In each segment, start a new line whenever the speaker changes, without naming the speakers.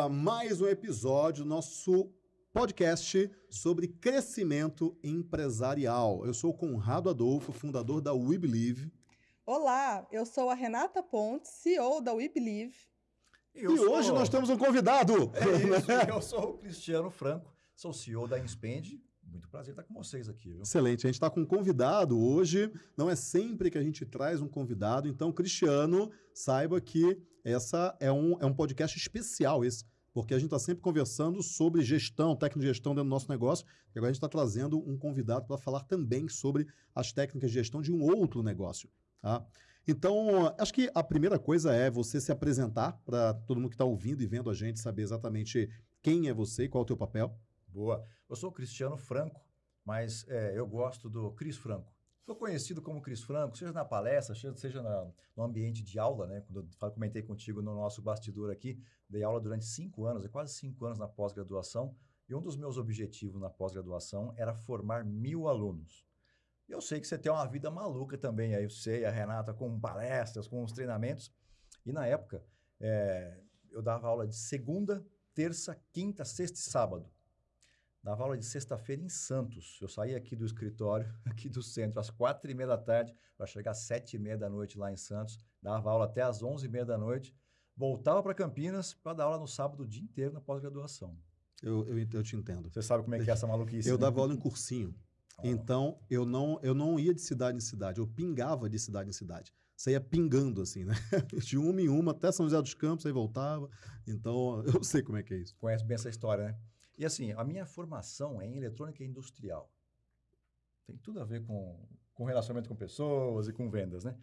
a mais um episódio do nosso podcast sobre crescimento empresarial. Eu sou o Conrado Adolfo, fundador da We Believe.
Olá, eu sou a Renata Pontes, CEO da We Believe.
E, e sou... hoje nós temos um convidado.
É isso, eu sou o Cristiano Franco, sou CEO da Inspend, muito prazer estar com vocês aqui. Viu?
Excelente. A gente está com um convidado hoje. Não é sempre que a gente traz um convidado. Então, Cristiano, saiba que essa é um, é um podcast especial esse. Porque a gente está sempre conversando sobre gestão, técnica de gestão dentro do nosso negócio. E agora a gente está trazendo um convidado para falar também sobre as técnicas de gestão de um outro negócio. Tá? Então, acho que a primeira coisa é você se apresentar para todo mundo que está ouvindo e vendo a gente saber exatamente quem é você e qual é o teu papel.
Boa. Eu sou o Cristiano Franco, mas é, eu gosto do Cris Franco. Sou conhecido como Cris Franco, seja na palestra, seja na, no ambiente de aula, né? Quando eu comentei contigo no nosso bastidor aqui, dei aula durante cinco anos, é quase cinco anos na pós-graduação, e um dos meus objetivos na pós-graduação era formar mil alunos. Eu sei que você tem uma vida maluca também, aí eu sei, a Renata, com palestras, com os treinamentos, e na época é, eu dava aula de segunda, terça, quinta, sexta e sábado. Dava aula de sexta-feira em Santos. Eu saía aqui do escritório, aqui do centro, às quatro e meia da tarde, para chegar às sete e meia da noite lá em Santos. Dava aula até às onze e meia da noite. Voltava para Campinas para dar aula no sábado o dia inteiro na pós-graduação.
Eu, eu, eu, te entendo.
Você sabe como é que é essa maluquice.
Eu né? dava aula em cursinho. Oh. Então, eu não, eu não ia de cidade em cidade, eu pingava de cidade em cidade. Você ia pingando, assim, né? De uma em uma, até São José dos Campos, aí voltava. Então, eu sei como é que é isso.
Conhece bem essa história, né? E assim, a minha formação é em eletrônica industrial. Tem tudo a ver com, com relacionamento com pessoas e com vendas, né?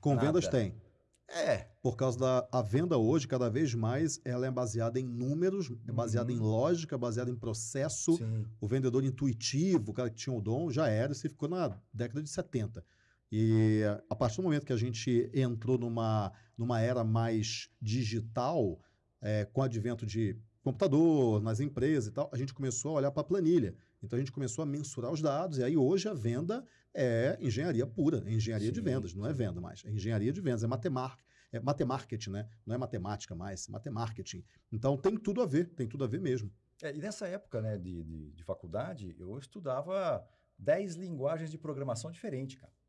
Com Nada. vendas tem.
É.
Por causa da a venda hoje, cada vez mais, ela é baseada em números, é baseada uhum. em lógica, baseada em processo. Sim. O vendedor intuitivo, o cara que tinha o dom, já era, isso ficou na década de 70. E a partir do momento que a gente entrou numa, numa era mais digital, é, com o advento de computador, nas empresas e tal, a gente começou a olhar para a planilha. Então a gente começou a mensurar os dados, e aí hoje a venda é engenharia pura, é engenharia sim, de vendas, não é venda mais, é engenharia de vendas, é matemática, é matemarketing, né? Não é matemática mais, é matemarketing. Então tem tudo a ver, tem tudo a ver mesmo.
É, e nessa época né, de, de, de faculdade, eu estudava 10 linguagens de programação diferentes, cara.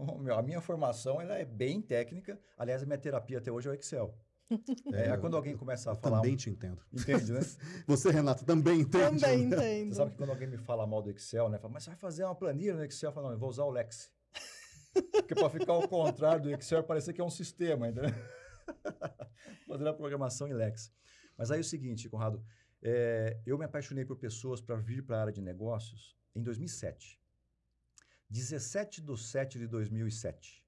Então, meu, a minha formação ela é bem técnica, aliás, a minha terapia até hoje é o Excel. É, é, quando alguém começa a falar.
Também te entendo.
Entende, né?
Você, Renato, também entende.
Também né? entendo.
Você sabe que quando alguém me fala mal do Excel, né? Fala, mas você vai fazer uma planilha no Excel? Eu falo, não, eu vou usar o Lex. Porque para ficar ao contrário do Excel, parecer que é um sistema, entendeu? Fazer a programação em Lex. Mas aí é o seguinte, Conrado, é, eu me apaixonei por pessoas para vir para a área de negócios em 2007. 17 de 7 de 2007.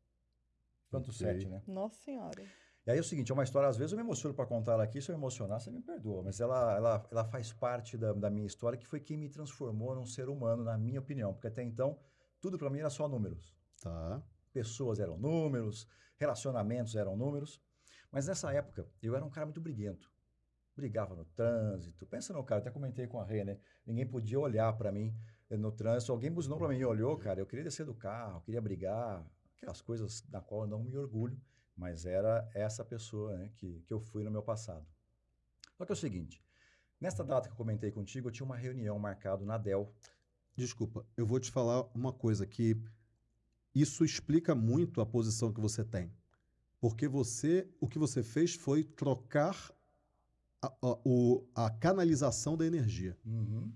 Quanto okay. 7, né?
Nossa Senhora.
E aí é o seguinte, é uma história, às vezes eu me emociono para contar ela aqui, se eu emocionar, você me perdoa, mas ela, ela, ela faz parte da, da minha história, que foi quem me transformou num ser humano, na minha opinião, porque até então, tudo para mim era só números.
Tá.
Pessoas eram números, relacionamentos eram números, mas nessa época eu era um cara muito briguento. Brigava no trânsito. Pensa no cara, até comentei com a Rê, né? Ninguém podia olhar para mim no trânsito. Alguém buzinou para mim e olhou, cara. Eu queria descer do carro, queria brigar. Aquelas coisas da qual eu não me orgulho. Mas era essa pessoa né, que, que eu fui no meu passado. Só que é o seguinte, nesta data que eu comentei contigo, eu tinha uma reunião marcada na Dell.
Desculpa, eu vou te falar uma coisa que isso explica muito a posição que você tem. Porque você, o que você fez foi trocar a, a, o, a canalização da energia.
Uhum.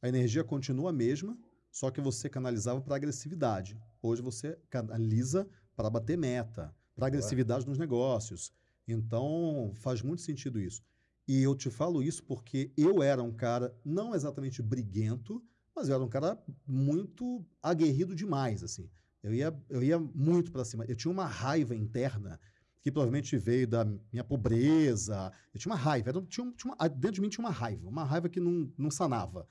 A energia continua a mesma, só que você canalizava para agressividade. Hoje você canaliza para bater meta, para agressividade nos negócios. Então, faz muito sentido isso. E eu te falo isso porque eu era um cara não exatamente briguento, mas eu era um cara muito aguerrido demais, assim. Eu ia, eu ia muito para cima. Eu tinha uma raiva interna que provavelmente veio da minha pobreza. Eu tinha uma raiva. Eu tinha, tinha uma, dentro de mim tinha uma raiva, uma raiva que não, não sanava.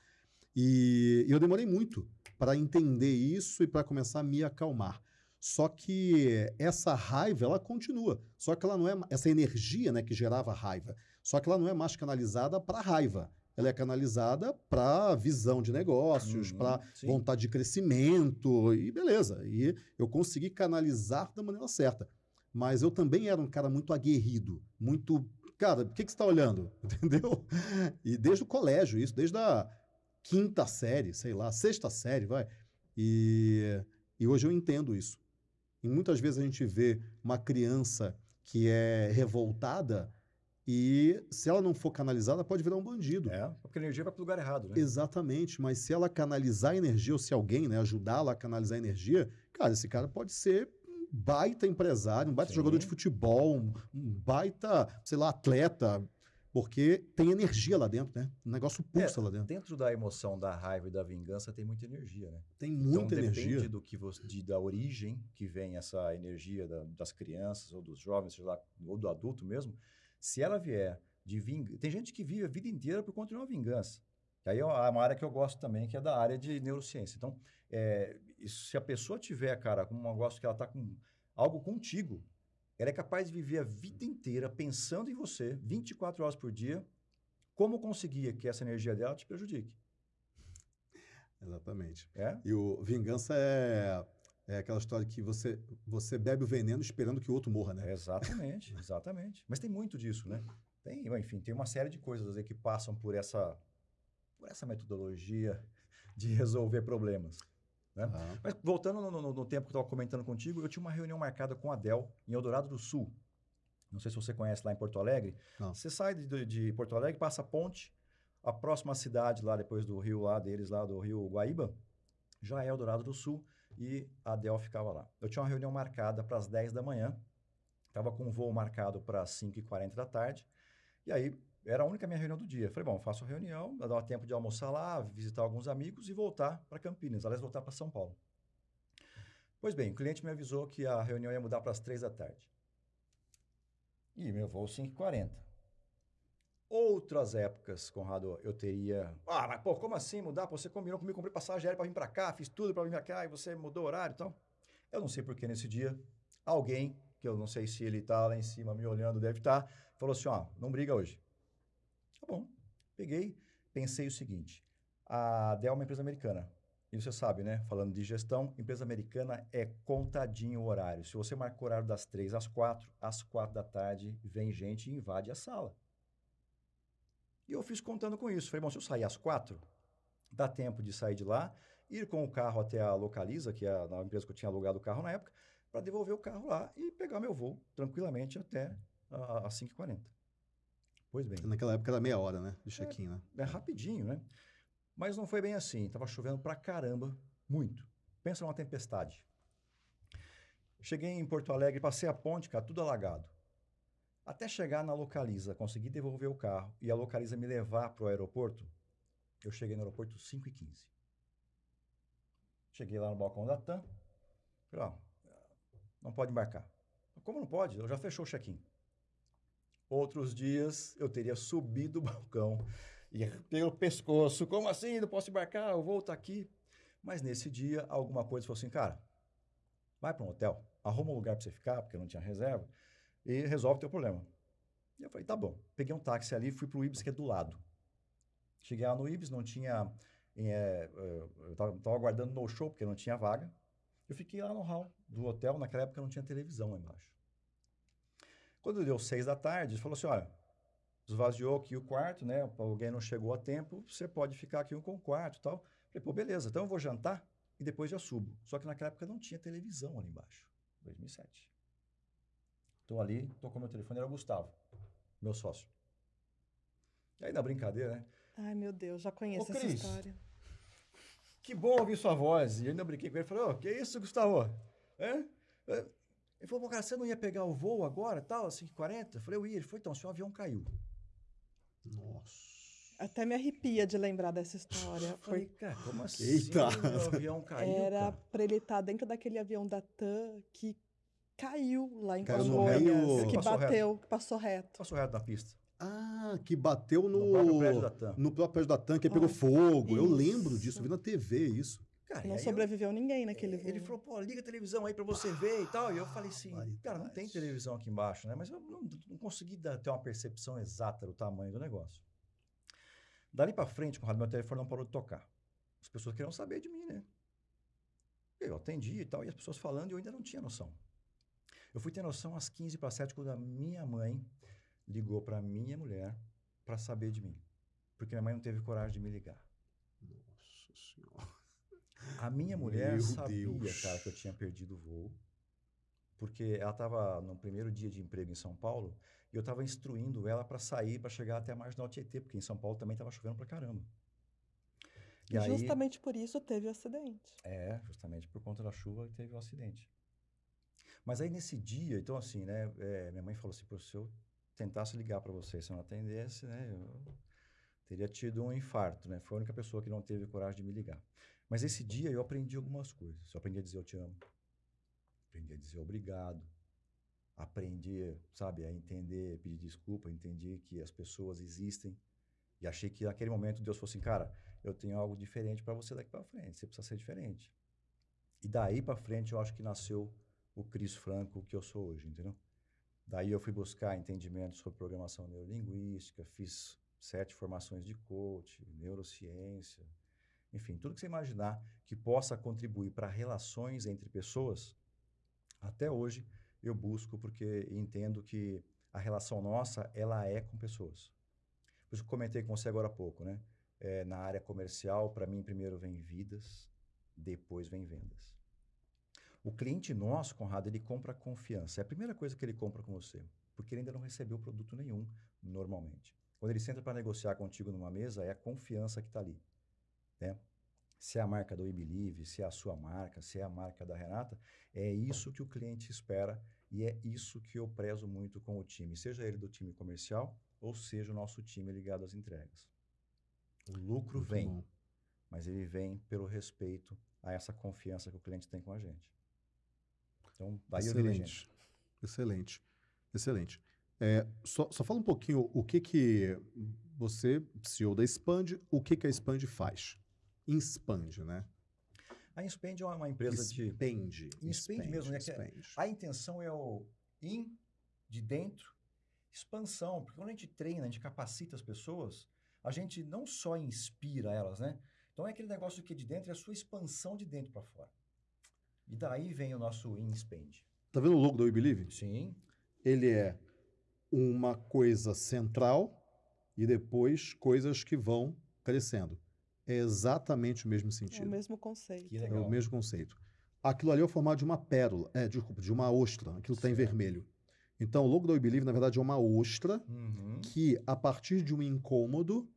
E, e eu demorei muito para entender isso e para começar a me acalmar. Só que essa raiva, ela continua. Só que ela não é essa energia, né, que gerava raiva. Só que ela não é mais canalizada para raiva. Ela é canalizada para visão de negócios, uhum, para vontade de crescimento e beleza. E eu consegui canalizar da maneira certa. Mas eu também era um cara muito aguerrido, muito Cara, por que, que você está olhando? Entendeu? E desde o colégio, isso, desde a quinta série, sei lá, sexta série, vai. E, e hoje eu entendo isso. E muitas vezes a gente vê uma criança que é revoltada e se ela não for canalizada, pode virar um bandido.
É, porque a energia vai para o lugar errado, né?
Exatamente, mas se ela canalizar a energia, ou se alguém né, ajudá-la a canalizar a energia, cara, esse cara pode ser um baita empresário, um baita
Sim.
jogador de futebol, um, um baita, sei lá, atleta, porque tem energia lá dentro, né? O negócio pulsa lá dentro.
Dentro da emoção da raiva e da vingança tem muita energia, né?
Tem
Então
muita
depende
energia.
do que você, de- da origem que vem essa energia da- das crianças ou dos jovens, lá, ou do adulto mesmo. Se ela vier de vingança, tem gente que vive a vida inteira por conta de uma vingança. Que aí é uma área que eu gosto também, que é da área de neurociência. Então, é, se a pessoa tiver, cara, com um negócio que ela está com algo contigo, ela é capaz de viver a vida inteira pensando em você, 24 horas por dia, como conseguir que essa energia dela te prejudique.
Exatamente.
É?
E o vingança é, é aquela história que você, você bebe o veneno esperando que o outro morra, né?
Exatamente, exatamente. Mas tem muito disso, né? Tem, enfim, tem uma série de coisas aí que passam por essa, por essa metodologia de resolver problemas. Né?
Ah,
Mas voltando no, no- no tempo que eu estava comentando contigo, eu tinha uma reunião marcada com a Dell em Eldorado do Sul. Não sei se você conhece lá em Porto Alegre.
Não.
Você sai de, de Porto Alegre, passa a ponte, a próxima cidade lá depois do rio lá deles, lá do rio Guaíba, já é Eldorado do Sul e a Dell ficava lá. Eu tinha uma reunião marcada para as 10 da manhã, estava com um voo marcado para as 5h40 da tarde, e aí era a única minha reunião do dia. Falei, bom, faço a reunião, dá tempo de almoçar lá, visitar alguns amigos e voltar para Campinas, aliás, voltar para São Paulo. Pois bem, o cliente me avisou que a reunião ia mudar para as 3 da tarde. E meu voo 5h40. Outras épocas, Conrado, eu teria. Ah, mas pô, como assim mudar? Pô, Você combinou comigo, comprei passagem aérea para vir para cá, fiz tudo para vir para cá e você mudou o horário e tal. Eu não sei porque nesse dia, alguém, que eu não sei se ele tá lá em cima me olhando, deve estar, falou assim: ó, não briga hoje. Tá bom. Peguei, pensei o seguinte: a Dell é uma empresa americana. E você sabe, né? Falando de gestão, empresa americana é contadinho o horário. Se você marca o horário das três às quatro, às quatro da tarde vem gente e invade a sala. E eu fiz contando com isso. Falei, bom, se eu sair às quatro, dá tempo de sair de lá, ir com o carro até a Localiza, que é a empresa que eu tinha alugado o carro na época, para devolver o carro lá e pegar meu voo tranquilamente até ah, às 5h40. Pois bem,
naquela época era meia hora, né? De check-in, né?
é rapidinho, né? Mas não foi bem assim. Tava chovendo pra caramba, muito. Pensa numa tempestade. Cheguei em Porto Alegre, passei a ponte, cara, tudo alagado. Até chegar na Localiza, consegui devolver o carro e a Localiza me levar para o aeroporto, eu cheguei no aeroporto 5h15. Cheguei lá no balcão da TAM, falei, ó, não pode embarcar. Como não pode? Eu já fechou o check-in. Outros dias eu teria subido o balcão e pelo pescoço, como assim? Não posso embarcar, o voo tá aqui. Mas nesse dia, alguma coisa falou assim, cara, vai para um hotel, arruma um lugar para você ficar, porque eu não tinha reserva, e resolve o teu problema. E eu falei, tá bom. Peguei um táxi ali fui pro Ibis, que é do lado. Cheguei lá no Ibis, não tinha... eh, eu tava, tava aguardando no show, porque não tinha vaga. Eu fiquei lá no hall do hotel, naquela época não tinha televisão lá embaixo. Quando deu seis da tarde, ele falou assim, olha, esvaziou aqui o quarto, né? Alguém não chegou a tempo, você pode ficar aqui com o quarto e tal. Falei, pô, beleza, então eu vou jantar e depois já subo. Só que naquela época não tinha televisão ali embaixo, 2007. Tô ali, tocou meu telefone, era o Gustavo, meu sócio. E aí na brincadeira, né?
Ai, meu Deus, já conheço
Ô,
essa
Cris.
história.
Que bom ouvir sua voz. E eu ainda brinquei com ele, falei, ô, que isso, Gustavo? Hã? Ele falou, cara, você não ia pegar o voo agora, tal, assim, 40? Eu falei, eu ia. Ele falou, então, seu avião caiu.
Nossa.
Até me arrepia de lembrar dessa história.
Eu falei,
Foi,
cara, como assim
Eita.
meu avião caiu,
era
cara?
pra ele estar dentro daquele avião da TAM que caiu lá em
Caiu
no
Congonhas,
meio-
que
Passou reto.
bateu, que passou reto.
Passou reto na pista.
Ah, que bateu no,
No próprio prédio da TAM.
no próprio prédio da TAM, que pegou
Ah,
fogo. Eu
isso.
lembro disso, eu vi na TV isso.
Cara,
Não
aí eu-
sobreviveu ninguém naquele voo.
Ele falou, pô, liga a televisão aí pra você ver e tal. E eu falei assim,
Barbaridade.
cara, não tem televisão aqui embaixo, né? Mas eu não, não consegui dar- ter uma percepção exata do tamanho do negócio. Dali pra frente, Conrado, meu telefone não parou de tocar. As pessoas queriam saber de mim, né? Eu atendi e tal, e as pessoas falando e eu ainda não tinha noção. Eu fui ter noção às 15 para 7 quando a minha mãe ligou para minha mulher para saber de mim. Porque minha mãe não teve coragem de me ligar. A minha mulher
Meu
sabia,
Deus.
cara, que eu tinha perdido o voo. Porque ela estava no primeiro dia de emprego em São Paulo e eu estava instruindo ela para sair, para chegar até a Marginal Tietê, porque em São Paulo também estava chovendo pra caramba.
E justamente por isso teve o acidente.
É, justamente por conta da chuva teve o acidente. Mas aí nesse dia, então assim, né, é, minha mãe falou assim, "Pô, se eu tentasse ligar para você, se eu não atendesse, né, eu teria tido um infarto, né? Foi a única pessoa que não teve coragem de me ligar. Mas esse dia eu aprendi algumas coisas. Eu aprendi a dizer eu te amo. Aprendi a dizer obrigado. Aprendi, sabe, a entender, pedir desculpa, entendi que as pessoas existem. E achei que naquele momento Deus falou assim, cara, eu tenho algo diferente para você daqui para frente, você precisa ser diferente. E daí para frente eu acho que nasceu o Cris Franco que eu sou hoje, entendeu? Daí eu fui buscar entendimento sobre programação neurolinguística, fiz sete formações de coach, neurociência, enfim, tudo que você imaginar que possa contribuir para relações entre pessoas, até hoje eu busco porque entendo que a relação nossa, ela é com pessoas. Por isso que eu comentei com você agora há pouco, né? É, na área comercial, para mim, primeiro vem vidas, depois vem vendas. O cliente nosso, Conrado, ele compra confiança. É a primeira coisa que ele compra com você, porque ele ainda não recebeu produto nenhum, normalmente. Quando ele senta para negociar contigo numa mesa, é a confiança que está ali. Né? Se é a marca do Believe, se é a sua marca, se é a marca da Renata, é isso que o cliente espera e é isso que eu prezo muito com o time, seja ele do time comercial ou seja o nosso time ligado às entregas. O lucro
Muito
vem,
bom.
mas ele vem pelo respeito a essa confiança que o cliente tem com a gente. Então, daí.
Excelente. Excelente. Excelente. É, só, só fala um pouquinho o que que você, CEO da Expand, o que que a Expand faz? Expand, né?
A Inspend é uma empresa de...
Expand.
Expand mesmo, né? É-
expand.
A intenção é o in, de dentro, expansão. Porque quando a gente treina, a gente capacita as pessoas, a gente não só inspira elas, né? Então é aquele negócio que de dentro é a sua expansão de dentro para fora. E daí vem o nosso in spend.
Tá vendo o logo do We Believe?
Sim,
Ele é uma coisa central e depois coisas que vão crescendo. É exatamente o mesmo
É o
sentido.
mesmo conceito.
que
É o mesmo conceito. Aquilo ali é o formato de uma pérola, é, desculpa, de uma ostra, aquilo está em vermelho. Então, o logo da We Believe, na verdade, é uma ostra
Uhum.
que, a partir de um incômodo,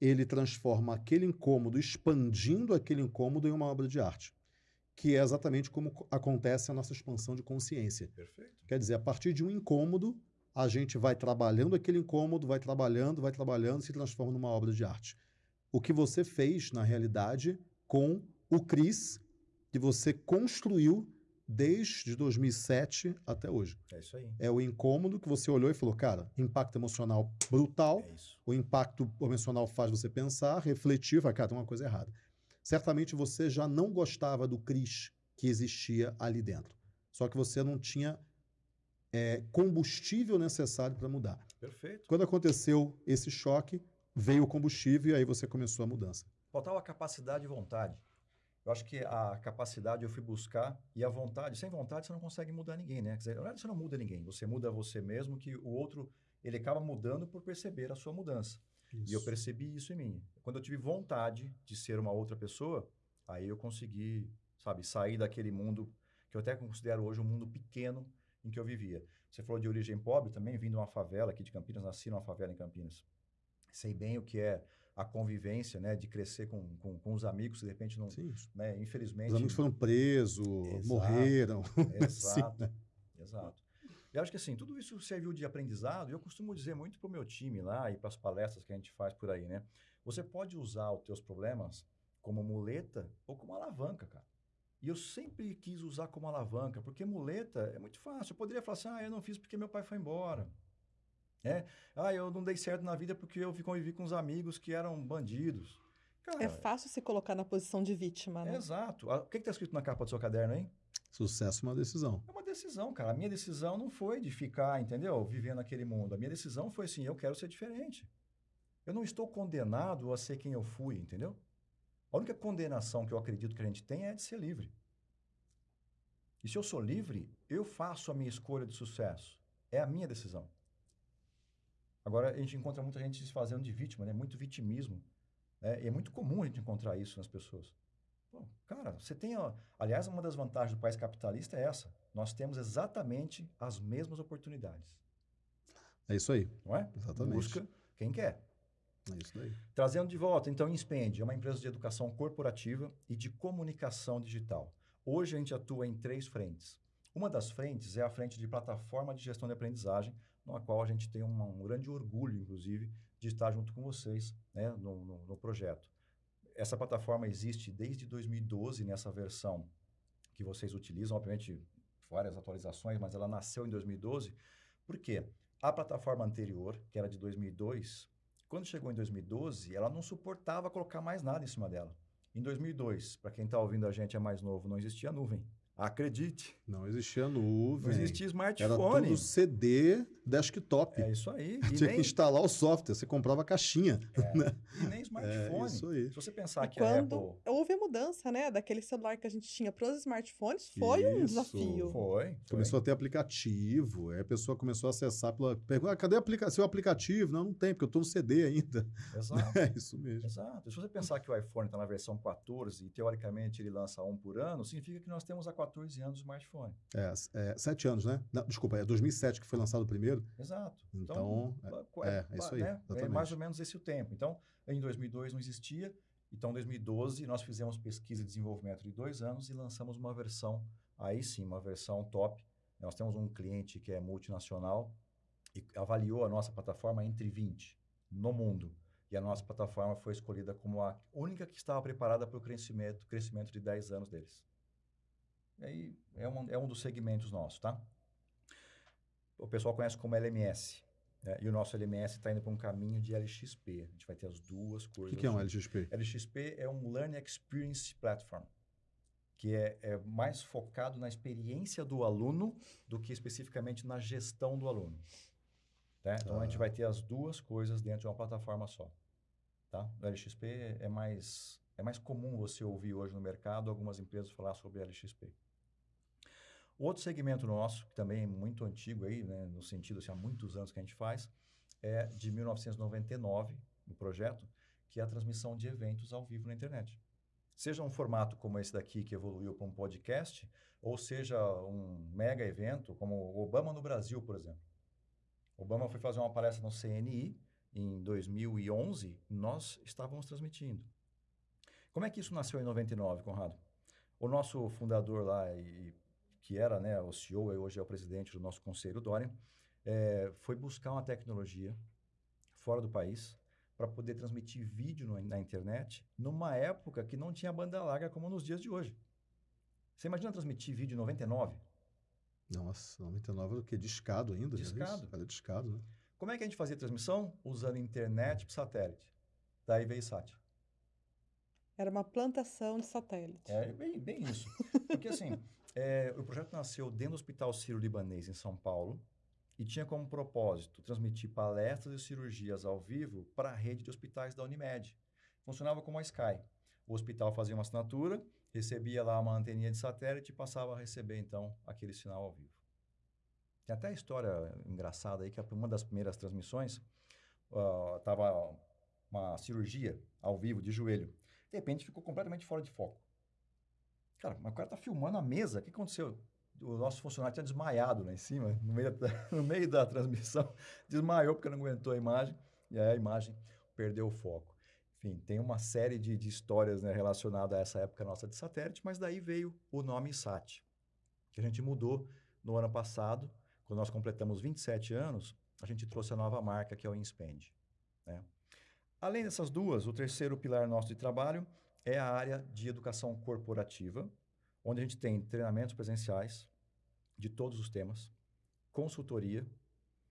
ele transforma aquele incômodo, expandindo aquele incômodo em uma obra de arte. Que é exatamente como co- acontece a nossa expansão de consciência.
Perfeito.
Quer dizer, a partir de um incômodo, a gente vai trabalhando aquele incômodo, vai trabalhando, vai trabalhando, se transforma numa obra de arte. O que você fez, na realidade, com o Cris, que você construiu desde 2007 até hoje.
É isso aí.
É o incômodo que você olhou e falou, cara, impacto emocional brutal,
É
o impacto emocional faz você pensar, refletir, vai, cara, tem uma coisa errada. Certamente você já não gostava do Cris que existia ali dentro. Só que você não tinha é, combustível necessário para mudar.
Perfeito.
Quando aconteceu esse choque, veio o combustível e aí você começou a mudança.
Faltava capacidade e vontade. Eu acho que a capacidade eu fui buscar e a vontade, sem vontade você não consegue mudar ninguém, né? Quer dizer, na verdade você não muda ninguém, você muda você mesmo, que o outro, ele acaba mudando por perceber a sua mudança. E eu percebi isso em mim. Quando eu tive vontade de ser uma outra pessoa, aí eu consegui, sabe, sair daquele mundo que eu até considero hoje um mundo pequeno em que eu vivia. Você falou de origem pobre também, vim de uma favela aqui de Campinas, nasci numa favela em Campinas. Sei bem o que é a convivência, né, de crescer com, com, com os amigos, de repente não,
Sim,
né, infelizmente...
Os amigos foram presos,
Exato.
morreram.
Exato.
Sim, né?
Exato. E acho que assim, tudo isso serviu de aprendizado, e eu costumo dizer muito para o meu time lá e para as palestras que a gente faz por aí, né? Você pode usar os teus problemas como muleta ou como alavanca, cara. E eu sempre quis usar como alavanca, porque muleta é muito fácil. Eu poderia falar assim, ah, eu não fiz porque meu pai foi embora. É? Ah, eu não dei certo na vida porque eu convivi com uns amigos que eram bandidos. Cara,
É fácil se colocar na posição de vítima, né?
exato. Ah, O que está escrito na capa do seu caderno, hein?
Sucesso é uma decisão.
É uma decisão, cara. A minha decisão não foi de ficar, entendeu? Vivendo aquele mundo. A minha decisão foi assim: eu quero ser diferente. Eu não estou condenado a ser quem eu fui, entendeu? A única condenação que eu acredito que a gente tem é de ser livre. E se eu sou livre, eu faço a minha escolha de sucesso. É a minha decisão. Agora, a gente encontra muita gente se fazendo de vítima, né? Muito vitimismo. Né? E é muito comum a gente encontrar isso nas pessoas. Pô, cara, você tem... Ó, aliás, uma das vantagens do país capitalista é essa. Nós temos exatamente as mesmas oportunidades.
É isso aí.
Não é?
Exatamente.
Busca quem quer.
É isso daí.
Trazendo de volta, então, Inspend é uma empresa de educação corporativa e de comunicação digital. Hoje a gente atua em três frentes. Uma das frentes é a frente de plataforma de gestão de aprendizagem, na qual a gente tem um, um grande orgulho, inclusive, de estar junto com vocês né, no, no, no projeto. Essa plataforma existe desde 2012 nessa versão que vocês utilizam, obviamente várias atualizações, mas ela nasceu em 2012. Por quê? A plataforma anterior, que era de 2002, quando chegou em 2012, ela não suportava colocar mais nada em cima dela. Em 2002, para quem está ouvindo a gente é mais novo, não existia nuvem. Acredite.
Não existia nuvem.
Não existia smartphone.
Era tudo CD desktop.
É isso aí.
E Tinha nem... que instalar o software, você comprava a caixinha.
É. Né? E nem smartphone. É
isso aí.
Se você pensar
e
que
quando
a Apple...
houve a mudança, né, daquele celular que a gente tinha para os smartphones, foi
isso.
um desafio.
Foi, foi.
Começou a ter aplicativo, aí a pessoa começou a acessar pela... Pergunta, ah, cadê aplica... seu aplicativo? Não, não tem, porque eu estou no CD ainda.
Exato.
É isso mesmo.
Exato. Se você pensar que o iPhone está na versão 14 e, teoricamente, ele lança um por ano, significa que nós temos há 14 anos o smartphone.
É, é, sete anos, né? Não, desculpa, é 2007 que foi lançado o primeiro.
Exato.
Então,
Então,
é, é isso aí,
né? é mais ou menos esse o tempo. Então, em 2002 não existia. Então, em 2012, nós fizemos pesquisa e desenvolvimento de dois anos e lançamos uma versão, aí sim, uma versão top. Nós temos um cliente que é multinacional e avaliou a nossa plataforma entre 20 no mundo. E a nossa plataforma foi escolhida como a única que estava preparada para o crescimento, crescimento de 10 anos deles. E aí é um, é um dos segmentos nossos, tá? O pessoal conhece como LMS. né? E o nosso LMS está indo para um caminho de LXP. A gente vai ter as duas
O
coisas.
que, que é um
juntas.
LXP?
LXP é um Learning Experience Platform, que é, é mais focado na experiência do aluno do que especificamente na gestão do aluno. Tá? Então, a gente
Ah.
vai ter as duas coisas dentro de uma plataforma só. Tá? O LXP é mais, é mais comum você ouvir hoje no mercado algumas empresas falar sobre LXP. O outro segmento nosso, que também é muito antigo aí, né, no sentido assim, há muitos anos que a gente faz, é de 1999, no projeto, que é a transmissão de eventos ao vivo na internet. Seja um formato como esse daqui, que evoluiu para um podcast, ou seja um mega evento, como o Obama no Brasil, por exemplo. Obama foi fazer uma palestra no CNI em 2011, nós estávamos transmitindo. Como é que isso nasceu em 99, Conrado? O nosso fundador lá, e, que era né, o CEO e hoje é o presidente do nosso conselho, Dorian, eh, foi buscar uma tecnologia fora do país para poder transmitir vídeo no- na internet numa época que não tinha banda larga como nos dias de hoje. Você imagina transmitir vídeo em 99?
Nossa, 99 era o quê? Discado ainda?
Discado.
Era discado, né?
Como é que a gente fazia transmissão? Usando internet por satélite. Daí veio SAT.
Era uma plantação de satélite.
É bem, bem isso. Porque assim, é, o projeto nasceu dentro do Hospital Sírio-Libanês, em São Paulo, e tinha como propósito transmitir palestras e cirurgias ao vivo para a rede de hospitais da Unimed. Funcionava como a Sky. O hospital fazia uma assinatura, recebia lá uma anteninha de satélite e passava a receber, então, aquele sinal ao vivo. Tem até a história engraçada aí, que uma das primeiras transmissões estava uma cirurgia ao vivo de joelho. De repente ficou completamente fora de foco. Cara, mas o cara tá filmando a mesa. O que aconteceu? O nosso funcionário tinha desmaiado lá em cima, no meio da, no meio da transmissão. Desmaiou porque não aguentou a imagem. E aí a imagem perdeu o foco. Enfim, tem uma série de, de histórias né, relacionadas a essa época nossa de satélite, mas daí veio o nome SAT, que a gente mudou no ano passado. Quando nós completamos 27 anos, a gente trouxe a nova marca, que é o Inspend. Né? Além dessas duas, o terceiro pilar nosso de trabalho é a área de educação corporativa, onde a gente tem treinamentos presenciais de todos os temas, consultoria,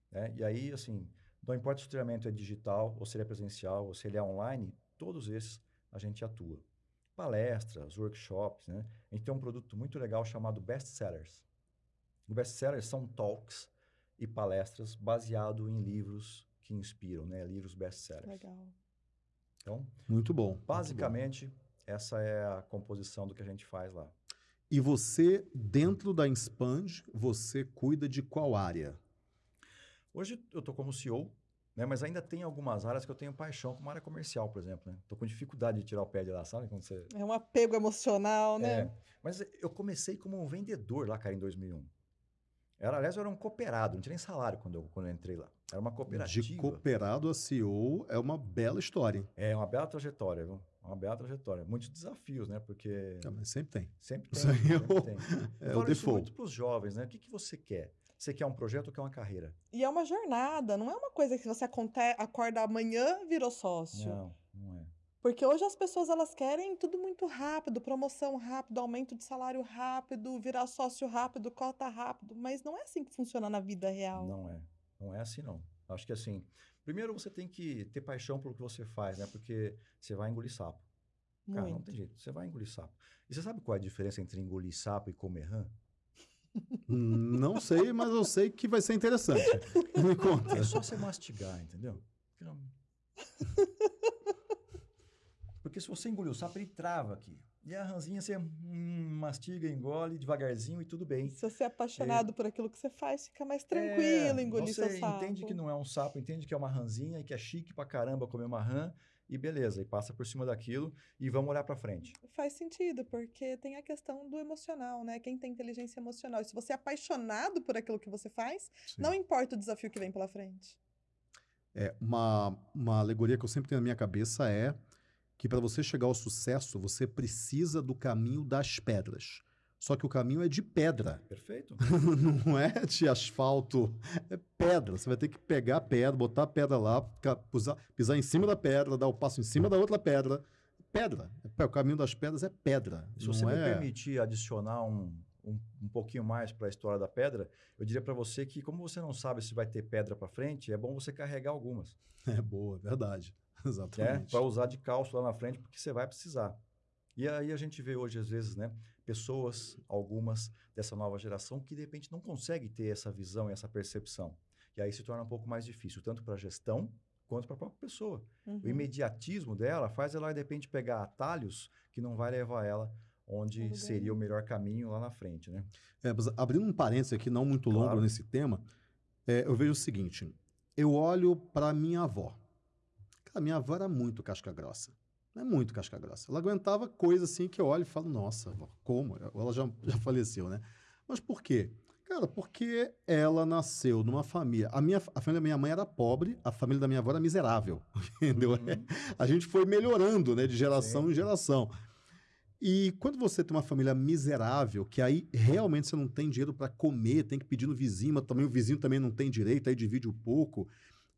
né? e aí, assim, não importa se o treinamento é digital, ou se ele é presencial, ou se ele é online, todos esses a gente atua. Palestras, workshops, né? A gente tem um produto muito legal chamado Best Sellers. O Best Sellers são talks e palestras baseado em livros que inspiram, né? Livros best sellers.
Legal.
Então,
Muito bom. muito bom.
Essa é a composição do que a gente faz lá.
E você, dentro da Inspand, você cuida de qual área?
Hoje eu estou como CEO Né? Mas ainda tem algumas áreas que eu tenho paixão, como a área comercial, por exemplo. Né? Tô com dificuldade de tirar o pé de lá, sabe? Quando você...
É um apego emocional, né?
É, mas eu comecei como um vendedor lá, cara, em 2001. Era, aliás, eu era um cooperado, não tinha nem salário quando eu, quando eu entrei lá. Era uma cooperativa.
De cooperado a CEO é uma bela história.
É uma bela trajetória, viu? Uma bela trajetória. Muitos desafios, né? Porque.
É, mas sempre tem.
Sempre tem.
é
sempre
o-
tem.
É
Eu
o default.
muito para os jovens, né? O que, que você quer? Você quer um projeto ou quer uma carreira?
E é uma jornada, não é uma coisa que você aconte- acorda amanhã virou sócio.
Não, não é.
Porque hoje as pessoas elas querem tudo muito rápido, promoção rápido, aumento de salário rápido, virar sócio rápido, cota rápido, mas não é assim que funciona na vida real.
Não é. Não é assim, não. Acho que assim, primeiro você tem que ter paixão pelo que você faz, né? Porque você vai engolir sapo. Cara, não
Muito.
tem jeito. Você vai engolir sapo. E você sabe qual é a diferença entre engolir sapo e comer rã?
Não sei, mas eu sei que vai ser interessante. Me conta.
É só você mastigar, entendeu? Porque se você engolir o sapo, ele trava aqui. E a ranzinha você hum, mastiga, engole devagarzinho e tudo bem.
Se você é apaixonado por aquilo que você faz, fica mais tranquilo
É,
engolir
você
seu sapo.
entende que não é um sapo, entende que é uma ranzinha e que é chique pra caramba comer uma rã e beleza, e passa por cima daquilo e vamos olhar pra frente.
Faz sentido, porque tem a questão do emocional, né? Quem tem inteligência emocional. E se você é apaixonado por aquilo que você faz,
Sim.
não importa o desafio que vem pela frente.
É, uma, uma alegoria que eu sempre tenho na minha cabeça é que para você chegar ao sucesso, você precisa do caminho das pedras. Só que o caminho é de pedra,
Perfeito?
não é de asfalto, é pedra. Você vai ter que pegar a pedra, botar a pedra lá, pisar, pisar em cima da pedra, dar o passo em cima da outra pedra. Pedra. É, O caminho das pedras é pedra.
Se você me
é...
permitir adicionar um, um, um pouquinho mais para a história da pedra, eu diria para você que, como você não sabe se vai ter pedra para frente, é bom você carregar algumas,
É boa, é verdade.
né?
Exatamente.
Para usar de calço lá na frente, porque você vai precisar. E aí a gente vê hoje, às vezes, né, pessoas, algumas dessa nova geração, que de repente não conseguem ter essa visão e essa percepção. E aí se torna um pouco mais difícil, tanto para a gestão quanto para a própria pessoa.
Uhum.
O imediatismo dela faz ela, de repente, pegar atalhos que não vai levar ela onde
bem.
seria o melhor caminho lá na frente, né?
É, mas abrindo um parênteses aqui, não muito longo
Claro.
nesse tema, é, eu vejo o seguinte: eu olho para minha avó. Cara, minha avó era muito casca grossa. É muito casca grossa. Ela aguentava coisa assim que eu olho e falo, nossa, avó, como? Ela já, já faleceu, né? Mas por quê? Cara, porque ela nasceu numa família. A, minha, a família da minha mãe era pobre, a família da minha avó era miserável. Entendeu?
Uhum.
a gente foi melhorando, né, de geração em geração. E quando você tem uma família miserável, que aí realmente você não tem dinheiro para comer, tem que pedir no vizinho, mas também o vizinho também não tem direito, aí divide um pouco.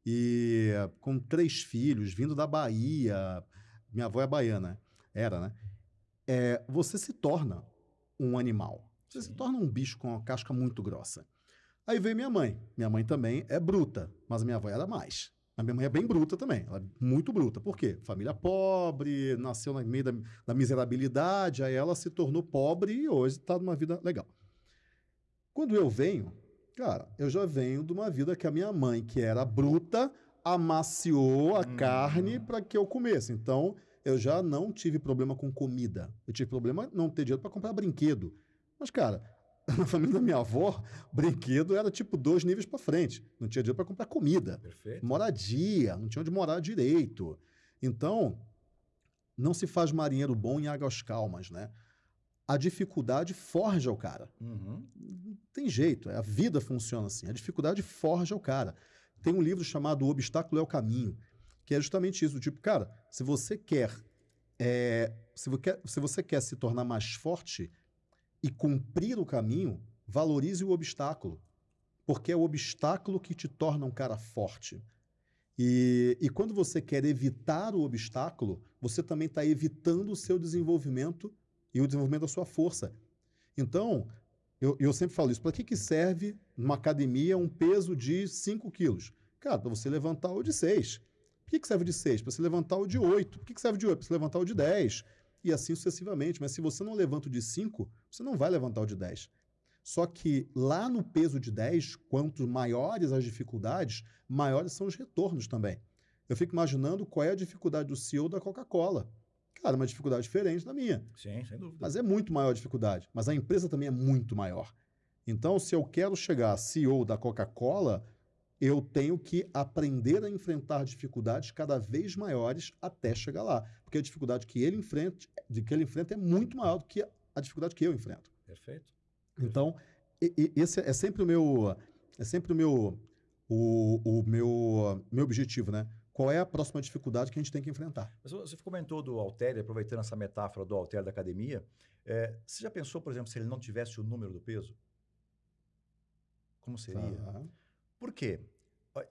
E com três filhos, vindo da Bahia, minha avó é baiana, era, né? É, você se torna um animal. Você se
Sim.
torna um bicho com uma casca muito grossa. Aí veio minha mãe. Minha mãe também é bruta, mas a minha avó era mais. A minha mãe é bem bruta também, ela é muito bruta. Por quê? Família pobre, nasceu no meio da, da miserabilidade, aí ela se tornou pobre e hoje está numa vida legal. Quando eu venho, cara, eu já venho de uma vida que a minha mãe, que era bruta, amaciou a
Uhum.
carne para que eu comesse. Então, eu já não tive problema com comida. Eu tive problema não ter dinheiro para comprar brinquedo. Mas, cara, na família da minha avó, brinquedo era tipo dois níveis para frente. Não tinha dinheiro para comprar comida
Perfeito?
moradia, não tinha onde morar direito. Então, não se faz marinheiro bom em águas calmas, né? A dificuldade forja o cara.
Uhum.
Não tem jeito, a vida funciona assim. A dificuldade forja o cara. Tem um livro chamado O Obstáculo é o Caminho, que é justamente isso. Tipo, cara, se você quer, é, se, você quer se você quer se tornar mais forte e cumprir o caminho, valorize o obstáculo. Porque é o obstáculo que te torna um cara forte. E, e quando você quer evitar o obstáculo, você também está evitando o seu desenvolvimento e o desenvolvimento da sua força. Então, eu, eu sempre falo isso. Para que, que serve numa academia um peso de 5 quilos? Cara, para você levantar o de 6. Por que, que serve o de 6? Para você levantar o de 8. Por que, que serve o de 8? Para você levantar o de 10. E assim sucessivamente. Mas se você não levanta o de 5, você não vai levantar o de 10. Só que lá no peso de 10, quanto maiores as dificuldades, maiores são os retornos também. Eu fico imaginando qual é a dificuldade do CEO da Coca-Cola. Cara, uma dificuldade diferente da minha.
Sim, sem dúvida.
Mas é muito maior a dificuldade. Mas a empresa também é muito maior. Então, se eu quero chegar CEO da Coca-Cola, eu tenho que aprender a enfrentar dificuldades cada vez maiores até chegar lá. Porque a dificuldade que ele enfrenta, de que ele enfrenta é muito maior do que a dificuldade que eu enfrento.
Perfeito.
Então, esse é sempre o meu é sempre o meu o, o meu meu objetivo, né? Qual é a próxima dificuldade que a gente tem que enfrentar?
Mas você comentou do halter, aproveitando essa metáfora do halter da academia, é, você já pensou, por exemplo, se ele não tivesse o número do peso? Como seria?
Tá.
Por quê?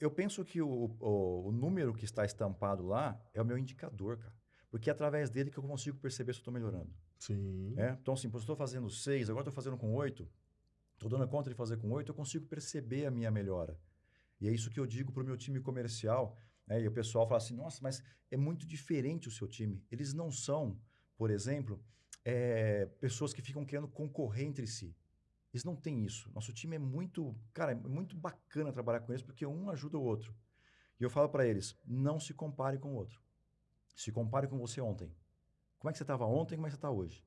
Eu penso que o, o, o número que está estampado lá é o meu indicador, cara. Porque é através dele que eu consigo perceber se eu estou melhorando.
Sim.
né? Então, assim, se eu estou fazendo seis, agora estou fazendo com oito, estou dando conta de fazer com oito, eu consigo perceber a minha melhora. E é isso que eu digo para o meu time comercial. Né? E o pessoal fala assim, nossa, mas é muito diferente o seu time. Eles não são, por exemplo, eh, pessoas que ficam querendo concorrer entre si. Eles não têm isso. Nosso time é muito, cara, é muito bacana trabalhar com eles porque um ajuda o outro. E eu falo para eles, não se compare com o outro. Se compare com você ontem. Como é que você estava ontem, como é que você está hoje?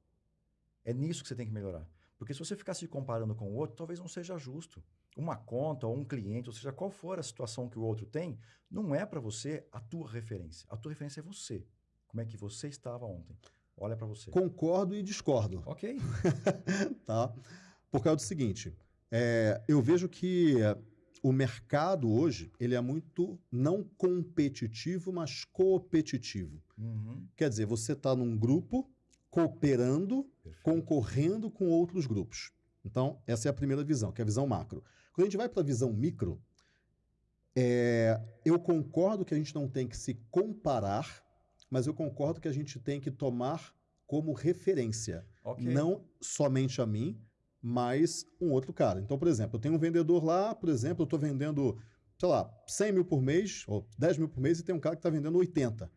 É nisso que você tem que melhorar. Porque se você ficar se comparando com o outro, talvez não seja justo. Uma conta ou um cliente, ou seja, qual for a situação que o outro tem, não é para você a tua referência. A tua referência é você. Como é que você estava ontem? Olha para você.
Concordo e discordo,
Ok.
tá? Por causa do seguinte, é, eu vejo que é, o mercado hoje ele é muito não competitivo, mas coopetitivo.
Uhum.
Quer dizer, você está num grupo cooperando
Perfeito.
concorrendo com outros grupos. Então, essa é a primeira visão, que é a visão macro. Quando a gente vai para a visão micro, é, eu concordo que a gente não tem que se comparar, mas eu concordo que a gente tem que tomar como referência,
Ok.
não somente a mim, mas um outro cara. Então, por exemplo, eu tenho um vendedor lá, por exemplo, eu estou vendendo, sei lá, 100 mil por mês, ou 10 mil por mês, e tem um cara que está vendendo 80. Eu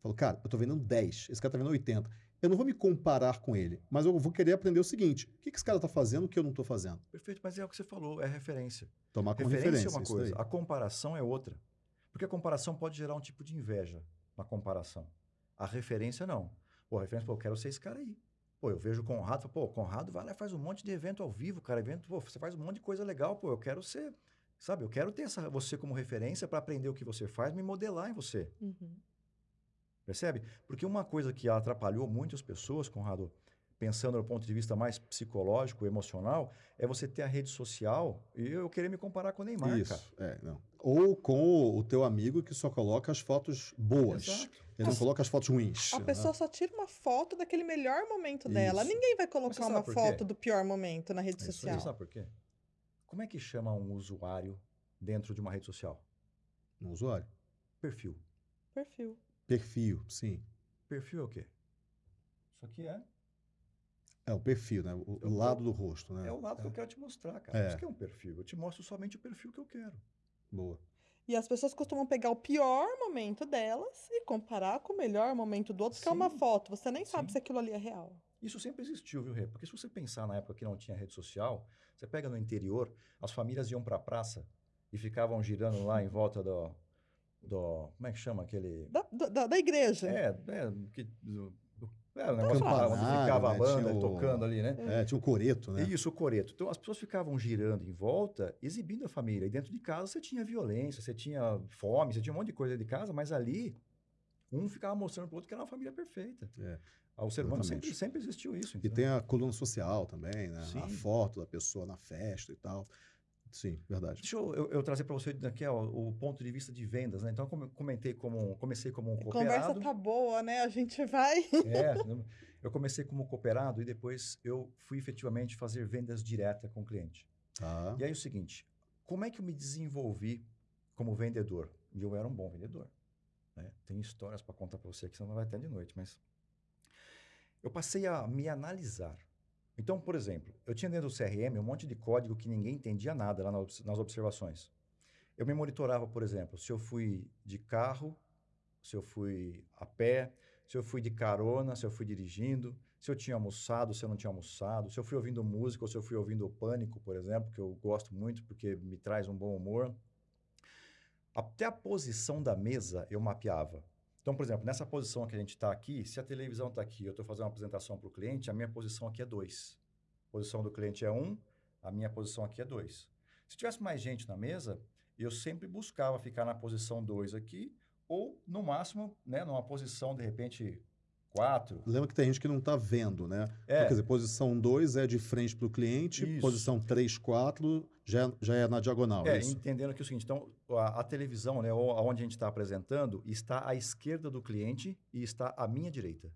falo, cara, eu estou vendendo 10, esse cara está vendendo 80. Eu não vou me comparar com ele, mas eu vou querer aprender o seguinte: o que, que esse cara está fazendo que eu não estou fazendo?
Perfeito, mas é o que você falou, é referência.
Tomar como
referência,
referência.
é uma coisa,
daí.
a comparação é outra. Porque a comparação pode gerar um tipo de inveja na comparação. A referência não. Pô, a referência, pô, eu quero ser esse cara aí. Pô, eu vejo o Conrado, falo, pô, o Conrado vai lá e faz um monte de evento ao vivo, cara, evento, pô, você faz um monte de coisa legal, pô, eu quero ser, sabe, eu quero ter essa, você como referência para aprender o que você faz, me modelar em você.
Uhum.
Percebe? Porque uma coisa que atrapalhou muitas pessoas, Conrado, pensando do ponto de vista mais psicológico, emocional, é você ter a rede social e eu querer me comparar com o Neymar, cara.
Isso, é, não. Ou com o teu amigo que só coloca as fotos boas.
Exato.
Ele não coloca as fotos ruins.
A
né?
pessoa só tira uma foto daquele melhor momento dela.
Isso.
Ninguém vai
você
colocar uma foto do pior momento na rede
É isso aí,
social.
Sabe por quê? Como é que chama um usuário dentro de uma rede social?
No usuário.
Perfil.
Perfil.
Perfil, sim.
Perfil é o quê? Isso aqui é,
É o perfil, né? O, o
Eu-
lado do rosto, né?
é o lado que eu quero te mostrar, cara.
É.
Isso que é um perfil. Eu te mostro somente o perfil que eu quero.
Boa.
E as pessoas costumam pegar o pior momento delas e comparar com o melhor momento do outro, que é uma
Sim.
foto. Você nem sabe
Sim.
se aquilo ali é real.
Isso sempre existiu, viu, Rê? Porque se você pensar na época que não tinha rede social, você pega no interior, as famílias iam para a praça e ficavam girando lá em volta do, do como é que chama aquele?
Da, da, da igreja.
É, é, que, é o negócio onde ficava a
né?
banda
Tinha o-
tocando ali, né?
É, tinha um coreto, né?
Isso, o coreto. Então as pessoas ficavam girando em volta, exibindo a família. E dentro de casa você tinha violência, você tinha fome, você tinha um monte de coisa de casa, mas ali um ficava mostrando pro outro que era uma família perfeita.
É,
O ser humano sempre, sempre existiu isso.
E
entendeu?
tem a coluna social também, né? A
Sim.
foto da pessoa na festa e tal. Sim, verdade.
Deixa eu, eu- eu trazer para você ó, o ponto de vista de vendas, né? Então, como eu comentei como comecei como um
A conversa
cooperado.
tá boa, né? A gente vai.
É, eu- comecei como cooperado e depois eu fui efetivamente fazer vendas direta com o cliente.
Tá.
E aí é o seguinte, como é que eu me desenvolvi como vendedor? E eu era um bom vendedor. Né? Tem histórias para contar para você que senão não vai até de noite, mas eu passei a me analisar. Então, por exemplo, eu tinha dentro do CRM um monte de código que ninguém entendia nada lá nas observações. Eu me monitorava, por exemplo, se eu fui de carro, se eu fui a pé, se eu fui de carona, se eu fui dirigindo, se eu tinha almoçado, se eu não tinha almoçado, se eu fui ouvindo música ou se eu fui ouvindo o Pânico, por exemplo, que eu gosto muito porque me traz um bom humor. Até a posição da mesa eu mapeava. Então, por exemplo, nessa posição que a gente está aqui, se a televisão está aqui, eu estou fazendo uma apresentação para o cliente, a minha posição aqui é 2. A posição do cliente é 1, um, a minha posição aqui é 2. Se tivesse mais gente na mesa, eu sempre buscava ficar na posição 2 aqui, ou no máximo, né, numa posição, de repente, 4.
Lembra que tem gente que não está vendo, né?
É.
Então, quer dizer, posição 2 é de frente para o cliente,
Isso.
posição 3, 4 já, já é na diagonal, é,
É,
isso?
entendendo que é o seguinte, então, a, a televisão, né, ou onde a gente está apresentando, está à esquerda do cliente e está à minha direita.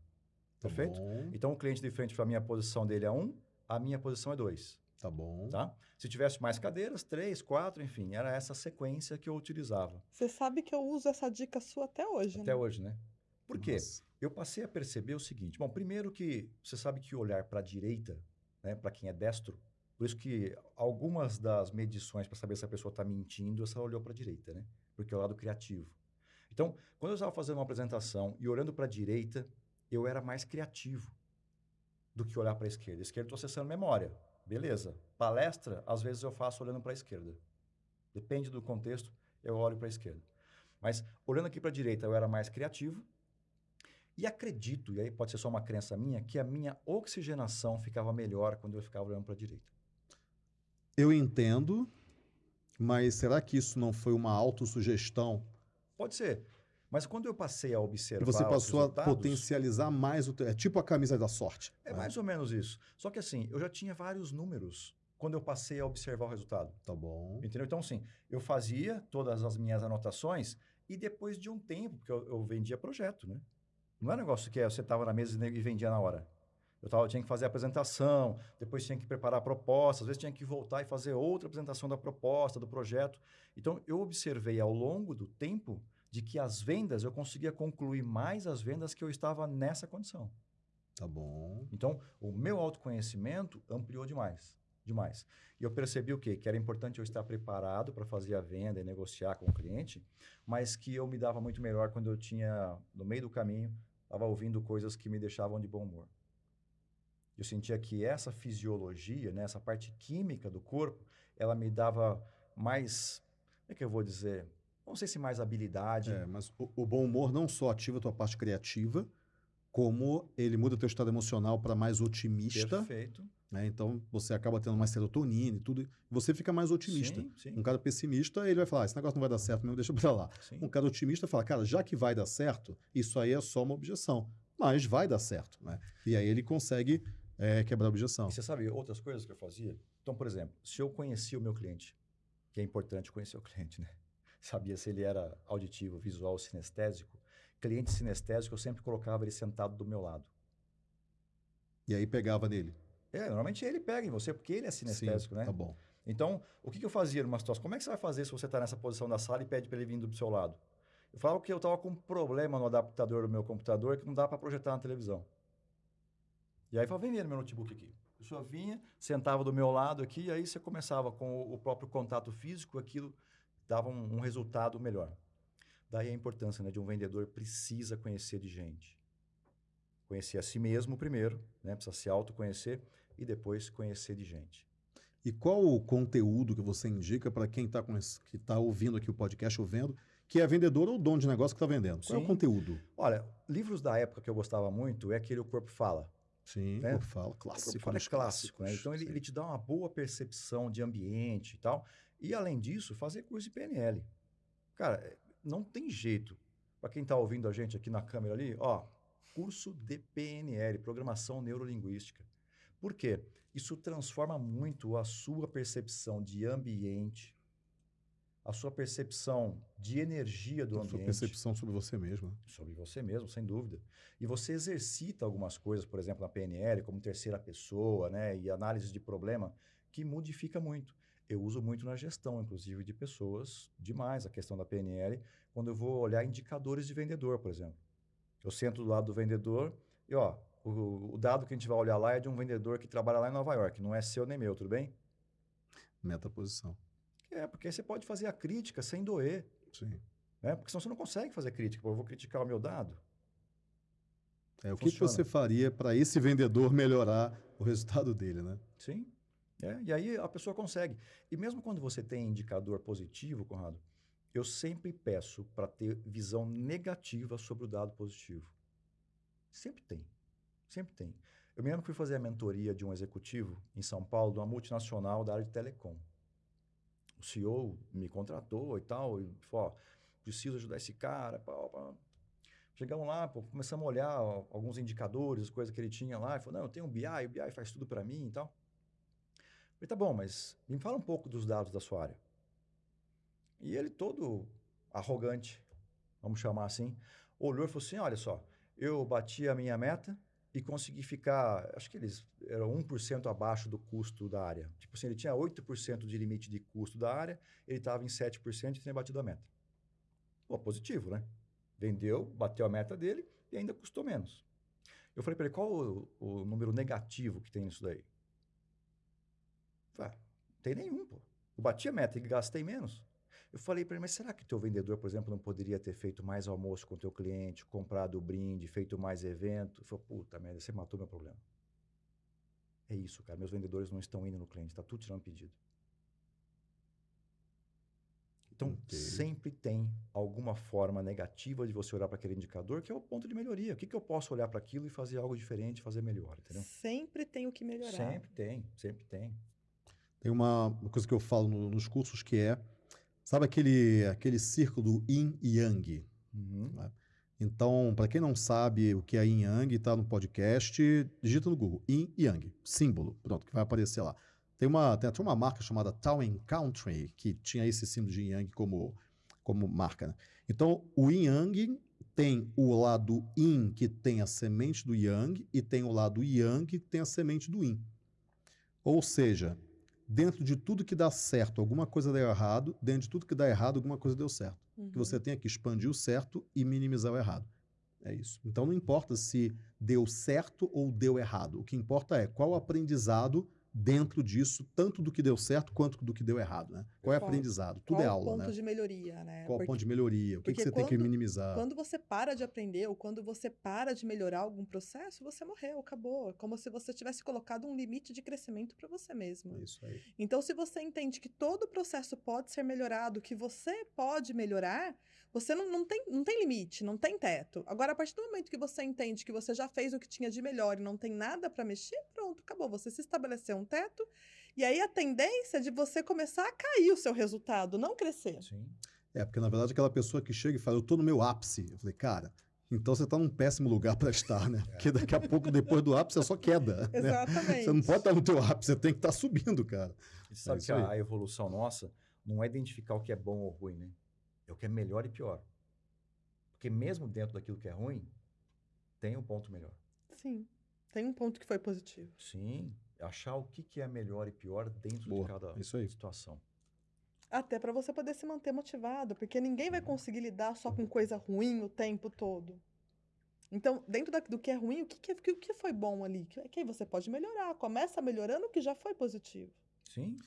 Tá
Perfeito?
bom,
Então, o cliente de frente para mim, a posição dele é 1, um, a minha posição é 2.
tá bom.
Tá? Se tivesse mais cadeiras, 3, 4, enfim, era essa sequência que eu utilizava.
Você sabe que eu uso essa dica sua até hoje,
Até
né?
hoje, né? Por quê?
Nossa.
Eu passei a perceber o seguinte. Bom, primeiro que você sabe que olhar para a direita, né, para quem é destro, por isso que algumas das medições para saber se a pessoa está mentindo, ela olhou para a direita, né? Porque é o lado criativo. Então, quando eu estava fazendo uma apresentação e olhando para a direita, eu era mais criativo do que olhar para a esquerda. Esquerda estou acessando memória. Beleza. Palestra, às vezes eu faço olhando para a esquerda. Depende do contexto, eu olho para a esquerda. Mas olhando aqui para a direita, eu era mais criativo. E acredito, e aí pode ser só uma crença minha, que a minha oxigenação ficava melhor quando eu ficava olhando para a direita.
Eu entendo, mas será que isso não foi uma autossugestão?
Pode ser. Mas quando eu passei a observar
você passou a potencializar mais o. É tipo a camisa da sorte.
É
né?
mais ou menos isso. Só que assim, eu já tinha vários números quando eu passei a observar o resultado.
Tá bom.
Entendeu? Então, assim, eu fazia todas as minhas anotações e depois de um tempo, porque eu, eu vendia projeto, né? Não é um negócio que é, você estava na mesa e vendia na hora. Eu, tava, tinha que fazer a apresentação, depois tinha que preparar a proposta, às vezes tinha que voltar e fazer outra apresentação da proposta, do projeto. Então, eu observei ao longo do tempo de que as vendas, eu conseguia concluir mais as vendas que eu estava nessa condição.
Tá bom.
Então, o meu autoconhecimento ampliou demais, demais. E eu percebi o quê? Que era importante eu estar preparado para fazer a venda e negociar com o cliente, mas que eu me dava muito melhor quando eu tinha, no meio do caminho, estava ouvindo coisas que me deixavam de bom humor. Eu sentia que essa fisiologia, né, essa parte química do corpo, ela me dava mais, como é que eu vou dizer? Não sei se mais habilidade.
É, mas o, o bom humor não só ativa a tua parte criativa, como ele muda o teu estado emocional para mais otimista,
Perfeito.
né? Então você acaba tendo mais serotonina e tudo, você fica mais otimista.
Sim, sim,
Um cara pessimista, ele vai falar, "Ah, esse negócio não vai dar certo mesmo, deixa pra lá.
sim.
Um cara otimista fala, cara, já que vai dar certo, isso aí é só uma objeção. Mas vai dar certo, né? E aí ele consegue é, quebrar a objeção.
E você sabe outras coisas que eu fazia? Então, por exemplo, se eu conhecia o meu cliente, que é importante conhecer o cliente, né? Sabia se ele era auditivo, visual, sinestésico. Cliente sinestésico, eu sempre colocava ele sentado do meu lado.
E aí pegava nele.
É, normalmente ele pega em você, porque ele é sinestésico,
Sim,
né?
Tá bom.
Então, o que, que eu fazia numa situação? Como é que você vai fazer se você está nessa posição da sala e pede para ele vir do seu lado? Eu falava que eu estava com um problema no adaptador do meu computador que não dá para projetar na televisão. E aí eu falava, vem ver no meu notebook aqui. A pessoa vinha, sentava do meu lado aqui, e aí você começava com o, o próprio contato físico, aquilo dava um, um resultado melhor. Daí a importância né, de um vendedor precisa conhecer de gente. Conhecer a si mesmo primeiro, né, precisa se autoconhecer, e depois conhecer de gente.
E qual o conteúdo que você indica para quem está que tá ouvindo aqui o podcast ou vendo, que é vendedor ou dono de negócio que está vendendo? Qual é o
Sim.
conteúdo?
Olha, livros da época que eu gostava muito é aquele O Corpo Fala.
Sim,
Né?
eu falo clássico.
É clássico, né? Então ele, ele te dá uma boa percepção de ambiente e tal. E além disso, fazer curso de PNL. Cara, é, não tem jeito. Para quem está ouvindo a gente aqui na câmera ali, ó, curso de PNL, Programação Neurolinguística. Por quê? Isso transforma muito a sua percepção de ambiente, a sua percepção de energia do
A sua
ambiente.
percepção sobre você mesmo. né?
sobre você mesmo, sem dúvida. E você exercita algumas coisas, por exemplo, na PNL, como terceira pessoa, né, e análise de problema, que modifica muito. Eu uso muito na gestão, inclusive, de pessoas, demais a questão da PNL, quando eu vou olhar indicadores de vendedor, por exemplo. Eu sento do lado do vendedor e, ó, o, o dado que a gente vai olhar lá é de um vendedor que trabalha lá em Nova York, não é seu nem meu, tudo bem?
Metaposição.
É, porque aí você pode fazer a crítica sem doer,
Sim.
né? Porque senão você não consegue fazer crítica. Pô, eu vou criticar o meu dado.
É, o que, você faria para esse vendedor melhorar o resultado dele, né?
Sim. É, e aí a pessoa consegue. E mesmo quando você tem indicador positivo, Conrado, eu sempre peço para ter visão negativa sobre o dado positivo. Sempre tem. Sempre tem. Eu me lembro que fui fazer a mentoria de um executivo em São Paulo, de uma multinacional da área de telecom. O CEO me contratou e tal, e falou, ó, preciso ajudar esse cara, pá, pá. Chegamos lá, pô, começamos a olhar ó, alguns indicadores, coisas que ele tinha lá, e falou, não, eu tenho um BI, o BI faz tudo para mim e tal. Falei, tá bom, mas me fala um pouco dos dados da sua área. E ele todo arrogante, vamos chamar assim, olhou e falou assim, olha só, eu bati a minha meta e consegui ficar, acho que eles eram 1% abaixo do custo da área. Tipo assim, ele tinha 8% de limite de custo da área, ele estava em 7% e tinha batido a meta. Pô, positivo, né? Vendeu, bateu a meta dele e ainda custou menos. Eu falei para ele, qual o, o, número negativo que tem nisso daí? Falei, ah, tem nenhum, pô. Eu bati a meta e gastei menos. Eu falei para ele, mas será que teu vendedor, por exemplo, não poderia ter feito mais almoço com teu cliente, comprado o brinde, feito mais evento? Ele falou, puta merda, você matou meu problema. É isso, cara. Meus vendedores não estão indo no cliente, está tudo tirando pedido. Então, okay. sempre tem alguma forma negativa de você olhar para aquele indicador, que é o ponto de melhoria. O que, que eu posso olhar para aquilo e fazer algo diferente, fazer melhor, entendeu?
Sempre tem o que melhorar.
Sempre tem, sempre tem.
Tem uma, uma coisa que eu falo no, nos cursos que é Sabe aquele, aquele círculo yin e yang? Uhum. Né? Então, para quem não sabe o que é yin yang, está no podcast, digita no Google, yin e yang, símbolo, pronto, que vai aparecer lá. Tem, uma, tem até uma marca chamada Town Country, que tinha esse símbolo de yin yang como, como marca. Né? Então, o yin yang tem o lado yin, que tem a semente do yang, e tem o lado yang, que tem a semente do yin. Ou seja, dentro de tudo que dá certo, alguma coisa deu errado, dentro de tudo que dá errado, alguma coisa deu certo. Uhum. Que você tenha que expandir o certo e minimizar o errado. É isso. Então não importa se deu certo ou deu errado. O que importa é qual o aprendizado dentro disso, tanto do que deu certo quanto do que deu errado, né? Qual é o aprendizado? Tudo
é
aula,
né? Qual o ponto
né?
de melhoria, né?
Qual o ponto de melhoria? O que, que você quando, tem que minimizar?
Quando você para de aprender ou quando você para de melhorar algum processo, você morreu, acabou. É como se você tivesse colocado um limite de crescimento para você mesmo.
É isso aí.
Então, se você entende que todo processo pode ser melhorado, que você pode melhorar, você não, não, tem, não tem limite, não tem teto. Agora, a partir do momento que você entende que você já fez o que tinha de melhor e não tem nada para mexer, pronto, acabou. Você se estabeleceu um teto e aí a tendência é de você começar a cair o seu resultado, não crescer.
Sim.
É, porque na verdade aquela pessoa que chega e fala, eu estou no meu ápice. Eu falei, cara, então você está num péssimo lugar para estar, né? É. Porque daqui a pouco, depois do ápice, é só queda.
Né? Exatamente.
Né? Você não pode estar no teu ápice, você tem que estar subindo, cara.
E sabe é que a, a, evolução nossa não é identificar o que é bom ou ruim, né? É o que é melhor e pior. Porque mesmo dentro daquilo que é ruim, tem um ponto melhor.
Sim. Tem um ponto que foi positivo.
Sim achar o que, que é melhor e pior dentro Boa, de cada situação.
Até para você poder se manter motivado, porque ninguém vai conseguir lidar só com coisa ruim o tempo todo. Então, dentro da, do que é ruim, o que, que, o que foi bom ali? Que, que você pode melhorar. Começa melhorando o que já foi positivo.
Sim.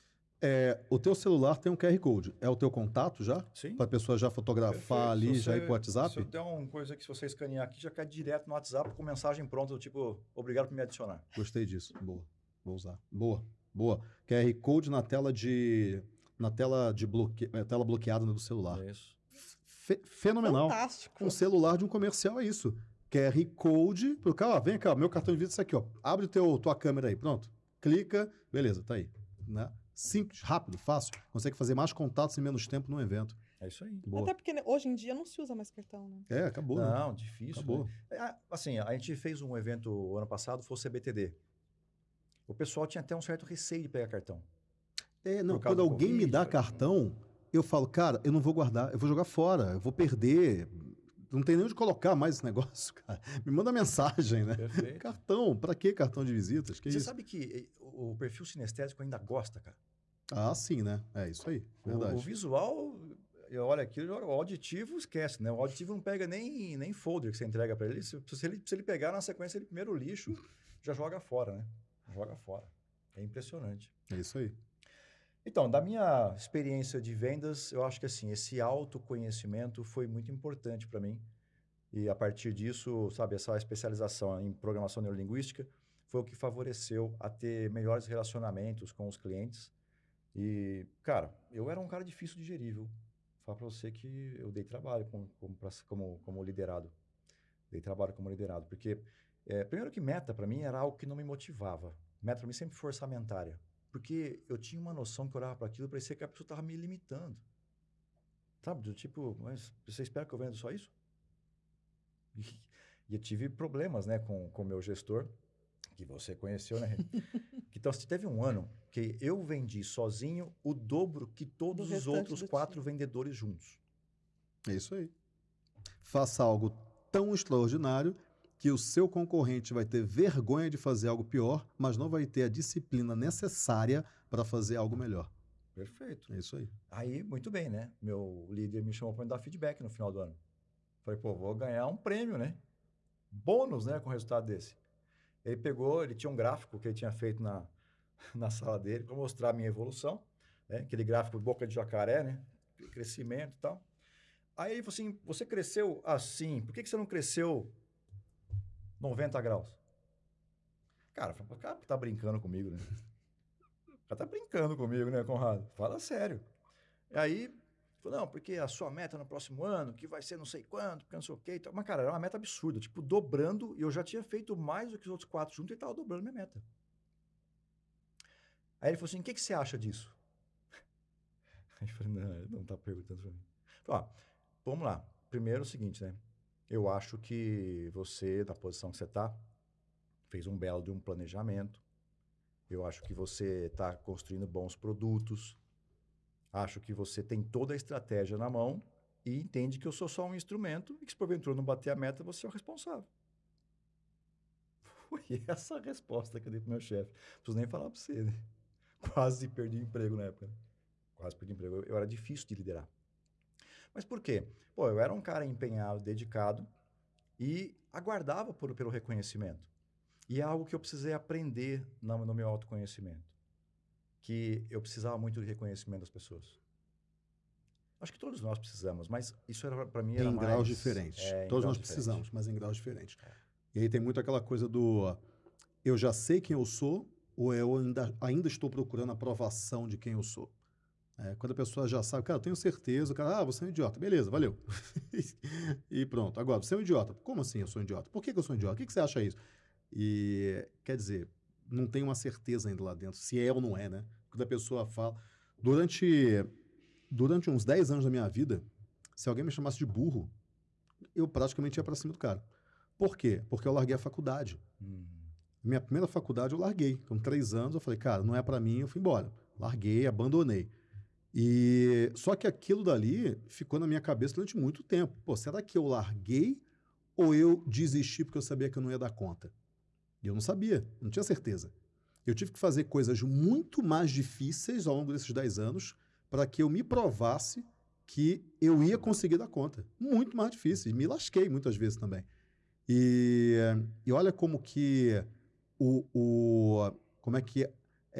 É, o teu celular tem um QR Code. É o teu contato já?
Sim.
Para a pessoa já fotografar Perfeito. ali, já ir para o WhatsApp? Se
eu der uma coisa que se você escanear aqui, já cai direto no WhatsApp com mensagem pronta, do tipo, obrigado por me adicionar.
Gostei disso. Boa. Vou usar. Boa, boa. QR Code na tela de na tela de bloque... É, tela bloqueada do celular.
É isso.
Fe fenomenal.
Fantástico.
Um celular de um comercial é isso. QR Code pro cara, ó, vem cá, meu cartão de vídeo é isso aqui, ó. Abre teu tua câmera aí, pronto. Clica, beleza, tá aí, né? Simples, rápido, fácil. Consegue fazer mais contatos em menos tempo num evento.
É isso aí.
Boa. Até porque né, hoje em dia não se usa mais cartão, né?
É, acabou.
Não,
né?
difícil.
Acabou.
Né? Assim, a gente fez um evento ano passado, foi o CBTD o pessoal tinha até um certo receio de pegar cartão.
É, não, quando alguém COVID, me dá cartão, eu falo, cara, eu não vou guardar, eu vou jogar fora, eu vou perder. Não tem nem onde colocar mais esse negócio, cara. Me manda mensagem, né?
Perfeito.
Cartão, para que cartão de visitas? Que
Você
isso?
sabe que eh, o perfil sinestésico ainda gosta, cara.
Ah, sim, né? É isso aí, verdade.
O, o visual, olha aquilo, o auditivo esquece, né? O auditivo não pega nem, nem folder que você entrega para ele. Se, se ele. Se ele pegar na sequência, ele primeiro lixo, já joga fora, né? joga fora. É impressionante.
É isso aí.
Então, da minha experiência de vendas, eu acho que assim, esse autoconhecimento foi muito importante para mim. E a partir disso, sabe, essa especialização em programação neurolinguística foi o que favoreceu a ter melhores relacionamentos com os clientes. E, cara, eu era um cara difícil de gerir, viu? Falar para você que eu dei trabalho como, como, como, como liderado. Dei trabalho como liderado, porque é, primeiro que meta para mim era algo que não me motivava. Meta para mim sempre foi orçamentária. Porque eu tinha uma noção que eu olhava para aquilo e parecia que a pessoa estava me limitando. Sabe? Do tipo, mas você espera que eu venda só isso? E, e eu tive problemas né, com o meu gestor, que você conheceu, né? então, se teve um ano que eu vendi sozinho o dobro que todos
Do
os outros quatro
time.
vendedores juntos.
É isso aí. Faça algo tão extraordinário que o seu concorrente vai ter vergonha de fazer algo pior, mas não vai ter a disciplina necessária para fazer algo melhor.
Perfeito.
É isso aí.
Aí, muito bem, né? Meu líder me chamou para me dar feedback no final do ano. Falei, pô, vou ganhar um prêmio, né? Bônus, né, com o resultado desse. Ele pegou, ele tinha um gráfico que ele tinha feito na, na sala dele para mostrar a minha evolução, né? Aquele gráfico de boca de jacaré, né? Crescimento e tal. Aí ele falou assim, você cresceu assim, por que, que você não cresceu 90 graus? Cara, falei, cara, tá brincando comigo, né? O cara tá brincando comigo, né, Conrado? Fala sério. E aí, falou, não, porque a sua meta no próximo ano, que vai ser não sei quanto, porque não sei o quê. Mas, cara, era uma meta absurda. Tipo, dobrando, e eu já tinha feito mais do que os outros quatro juntos e tava dobrando minha meta. Aí ele falou assim, o que, que você acha disso? Aí eu falei, não, ele não tá perguntando pra mim. Falei, ó, vamos lá. Primeiro é o seguinte, né? Eu acho que você, na posição que você tá, fez um belo de um planejamento. Eu acho que você está construindo bons produtos. Acho que você tem toda a estratégia na mão e entende que eu sou só um instrumento e que se porventura não bater a meta, você é o responsável. Foi essa a resposta que eu dei pro meu chefe. Não preciso nem falar para você, né? Quase perdi o emprego na época. né? Quase perdi o emprego. Eu, eu era difícil de liderar. Mas por quê? Pô, eu era um cara empenhado, dedicado e aguardava por, pelo reconhecimento. E é algo que eu precisei aprender no, no meu autoconhecimento. Que eu precisava muito de reconhecimento das pessoas. Acho que todos nós precisamos, mas isso era para mim era
em
mais,
graus diferentes.
é,
Todos
graus
nós
diferentes.
precisamos, mas em graus diferentes. E aí tem muito aquela coisa do eu já sei quem eu sou ou eu ainda, ainda estou procurando a aprovação de quem eu sou. É, quando a pessoa já sabe, cara, eu tenho certeza, o cara, ah, você é um idiota. Beleza, valeu. e pronto. Agora, você é um idiota. Como assim eu sou um idiota? Por que, que eu sou um idiota? O que, que você acha isso? E, quer dizer, não tem uma certeza ainda lá dentro, se é ou não é, né? Quando a pessoa fala... Durante, durante uns 10 anos da minha vida, se alguém me chamasse de burro, eu praticamente ia para cima do cara. Por quê? Porque eu larguei a faculdade.
Hum,
Minha primeira faculdade eu larguei. Com três anos eu falei, cara, não é para mim, eu fui embora. Larguei, abandonei. E só que aquilo dali ficou na minha cabeça durante muito tempo. Pô, será que eu larguei ou eu desisti porque eu sabia que eu não ia dar conta? E eu não sabia, não tinha certeza. Eu tive que fazer coisas muito mais difíceis ao longo desses 10 anos para que eu me provasse que eu ia conseguir dar conta. Muito mais difíceis. Me lasquei muitas vezes também. E, e olha como que o, o como é que é-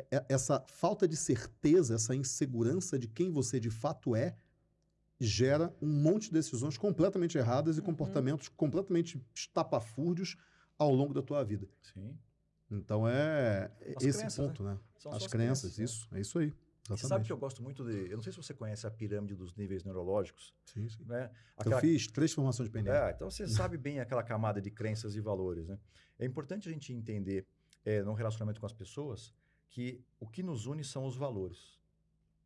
é- essa falta de certeza, essa insegurança de quem você de fato é, gera um monte de decisões completamente erradas e
Uhum.
comportamentos completamente estapafúrdios ao longo da tua vida.
sim.
Então é
As
esse
crenças,
ponto, né?
São
As
só
crenças,
né?
isso, é isso aí.
E Você
Exatamente.
sabe que eu gosto muito de. Eu não sei se você conhece a pirâmide dos níveis neurológicos,
Sim, sim.
né?
Eu fiz três formações de PNL.
É, então você sabe bem aquela camada de crenças e valores, né? É importante a gente entender é, no relacionamento com as pessoas que o que nos une são os valores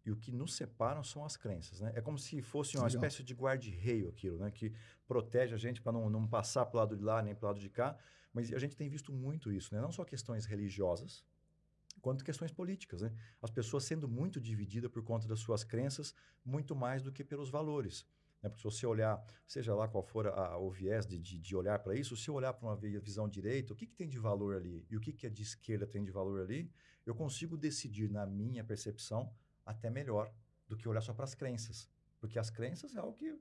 e o que nos separam são as crenças, né? É como se fosse uma
Legal.
espécie de guarda-reio aquilo, né? Que protege a gente para não, não passar para o lado de lá nem para o lado de cá. Mas a gente tem visto muito isso, né? Não só questões religiosas, quanto questões políticas, né? As pessoas sendo muito divididas por conta das suas crenças, muito mais do que pelos valores. Né? Porque se você olhar, seja lá qual for a- o viés de, de, de olhar para isso, se eu olhar para uma vi- visão direita, o que, que tem de valor ali e o que, que é de esquerda tem de valor ali, eu consigo decidir, na minha percepção, até melhor do que olhar só para as crenças. Porque as crenças é algo que.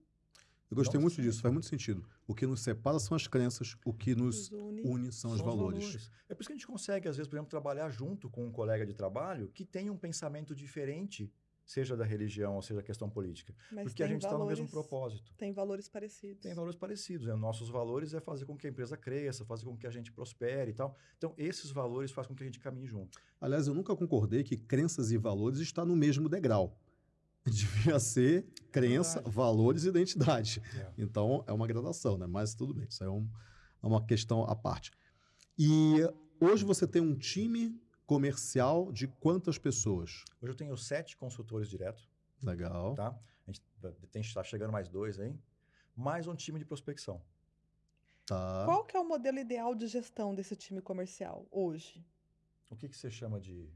Eu gostei
Não
muito disso, faz muito sentido. O que nos separa são as crenças, o que nos
une.
une são os valores.
É por isso que a gente consegue, às vezes, por exemplo, trabalhar junto com um colega de trabalho que tem um pensamento diferente, seja da religião ou seja da questão política.
Mas
Porque a gente está no mesmo
valores-
propósito.
Tem valores parecidos.
tem valores parecidos. Né? Nossos valores é fazer com que a empresa cresça, fazer com que a gente prospere e tal. Então, esses valores fazem com que a gente caminhe junto.
Aliás, eu nunca concordei que crenças e valores estão no mesmo degrau. Devia ser crença,
Verdade.
valores e identidade. Então, é uma gradação, né? Mas tudo bem, isso é, um- é uma questão à parte. E hoje você tem um time comercial de quantas pessoas?
Hoje eu tenho sete consultores direto,
Legal.
tá? A gente tem está chegando mais dois aí, mais um time de prospecção.
Tá.
Qual que é o modelo ideal de gestão desse time comercial hoje?
O que, que você chama de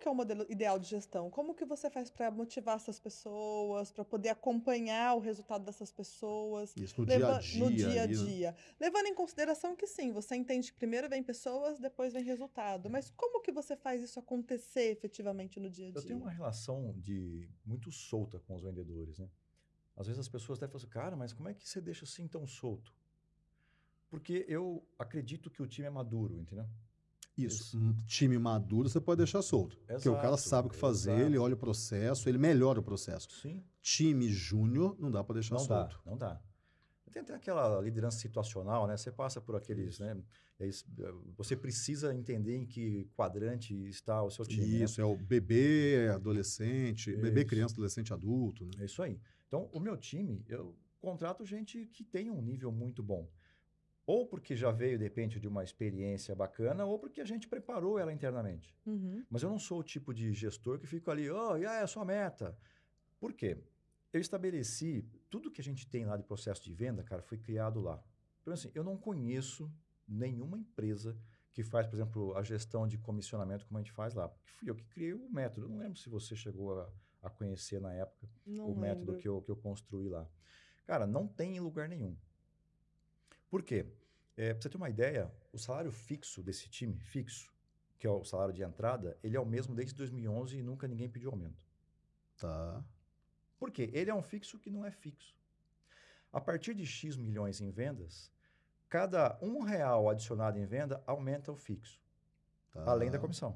que é o modelo ideal de gestão? Como que você faz para motivar essas pessoas, para poder acompanhar o resultado dessas pessoas?
Isso no
leva-
dia a dia.
no dia a
né?
dia. Levando em consideração que sim, você entende que primeiro vem pessoas, depois vem resultado. Mas como que você faz isso acontecer efetivamente no dia a
Eu
dia?
tenho uma relação de muito solta com os vendedores, né? Às vezes as pessoas até falam assim, cara, mas como é que você deixa assim tão solto? Porque eu acredito que o time é maduro, entendeu?
Isso. Um time maduro você pode deixar solto. porque o cara
Exato,
sabe o que fazer,
exato.
ele olha o processo, ele melhora o processo.
Sim.
Time júnior não dá para deixar
Não dá,
solto.
não dá. Tem até aquela liderança situacional, né? Você passa por aqueles, né? É é, Você precisa entender em que quadrante está o seu time. né?
Isso, é o bebê, adolescente, bebê,
Isso.
criança, adolescente, adulto. Né?
É isso aí. Então, o meu time, eu contrato gente que tem um nível muito bom. Ou porque já veio, de repente, de uma experiência bacana, ou porque a gente preparou ela internamente.
Uhum.
Mas eu não sou o tipo de gestor que fica ali, oh, e aí, é a sua meta. Por quê? Eu estabeleci, tudo que a gente tem lá de processo de venda, cara, foi criado lá. Então, assim, eu não conheço nenhuma empresa que faz, por exemplo, a gestão de comissionamento como a gente faz lá. Porque fui eu que criei o método. Eu não lembro se você chegou a, a conhecer na época
Não
o método
lembro.
que eu, que eu construí lá. Cara, não tem em lugar nenhum. Por quê? É, pra você ter uma ideia, o salário fixo desse time, fixo, que é o salário de entrada, ele é o mesmo desde 2011 e nunca ninguém pediu aumento.
Tá.
Por quê? Ele é um fixo que não é fixo. A partir de X milhões em vendas, cada um real adicionado em venda aumenta o fixo,
tá.
além da comissão.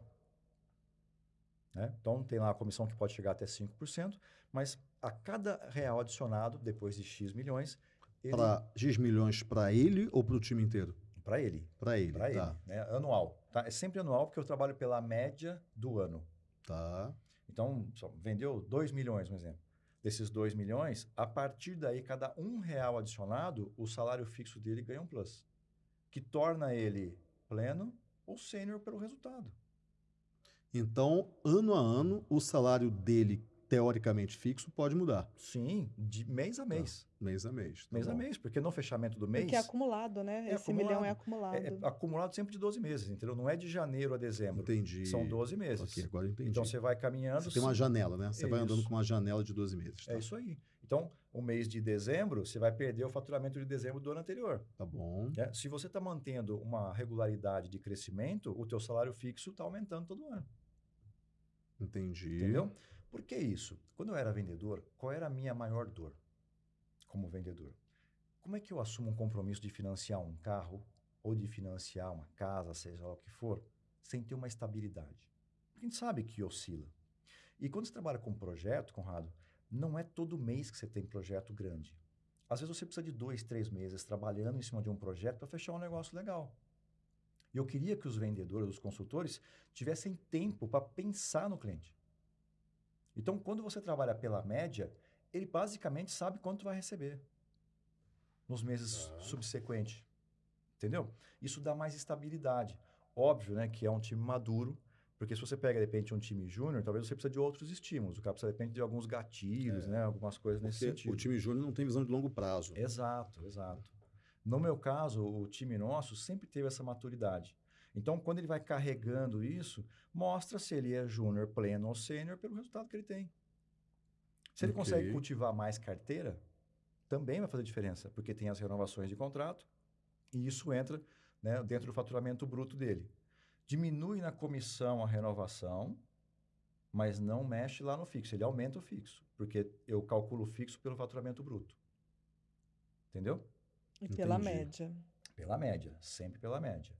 Né? Então, tem lá a comissão que pode chegar até 5%, mas a cada real adicionado, depois de X milhões, ele
Para X milhões para ele ou para o time inteiro?
Para ele,
Para ele.
para
tá.
ele, né? anual. Tá? É sempre anual porque eu trabalho pela média do ano.
Tá.
Então, vendeu 2 milhões, um exemplo. Desses 2 milhões, a partir daí, cada um real adicionado, o salário fixo dele ganha um plus, que torna ele pleno ou sênior pelo resultado.
Então, ano a ano, o salário dele, teoricamente fixo, pode mudar.
Sim, de mês a mês.
Mês a mês. tá
mês a
bom.
mês, porque no fechamento do mês
Porque é acumulado, né?
É
Esse milhão é
acumulado.
acumulado.
é, é acumulado sempre de 12 meses, entendeu? Não é de janeiro a dezembro.
Entendi.
São 12 meses.
Ok, agora eu entendi.
Então você vai caminhando.
Você tem uma janela, né? Você vai andando com uma janela de 12 meses. Tá,
É isso aí. Então, o mês de dezembro, você vai perder o faturamento de dezembro do ano anterior.
tá bom.
né? Se você está mantendo uma regularidade de crescimento, o teu salário fixo está aumentando todo ano.
Entendi.
Entendeu? Por que isso? Quando eu era vendedor, qual era a minha maior dor como vendedor? Como é que eu assumo um compromisso de financiar um carro ou de financiar uma casa, seja lá o que for, sem ter uma estabilidade? A gente sabe que oscila. E quando você trabalha com projeto, Conrado, não é todo mês que você tem projeto grande. Às vezes você precisa de dois, três meses trabalhando em cima de um projeto para fechar um negócio legal. E eu queria que os vendedores, os consultores, tivessem tempo para pensar no cliente. Então, quando você trabalha pela média, ele basicamente sabe quanto vai receber nos meses
Tá.
subsequentes. Entendeu? Isso dá mais estabilidade. Óbvio, né, que é um time maduro, porque se você pega, de repente, um time júnior, talvez você precise de outros estímulos. O cara precisa, de repente, de alguns gatilhos,
É.
né, algumas coisas nesse
Porque
sentido.
o time júnior não tem visão de longo prazo.
Exato, exato. No meu caso, o time nosso sempre teve essa maturidade. Então, quando ele vai carregando isso, mostra se ele é júnior, pleno ou sênior pelo resultado que ele tem. Se ele
Ok.
consegue cultivar mais carteira, também vai fazer diferença, porque tem as renovações de contrato e isso entra né, dentro do faturamento bruto dele. Diminui na comissão a renovação, mas não mexe lá no fixo. Ele aumenta o fixo, porque eu calculo o fixo pelo faturamento bruto. Entendeu?
E pela
Entendi.
média.
Pela média, sempre pela média.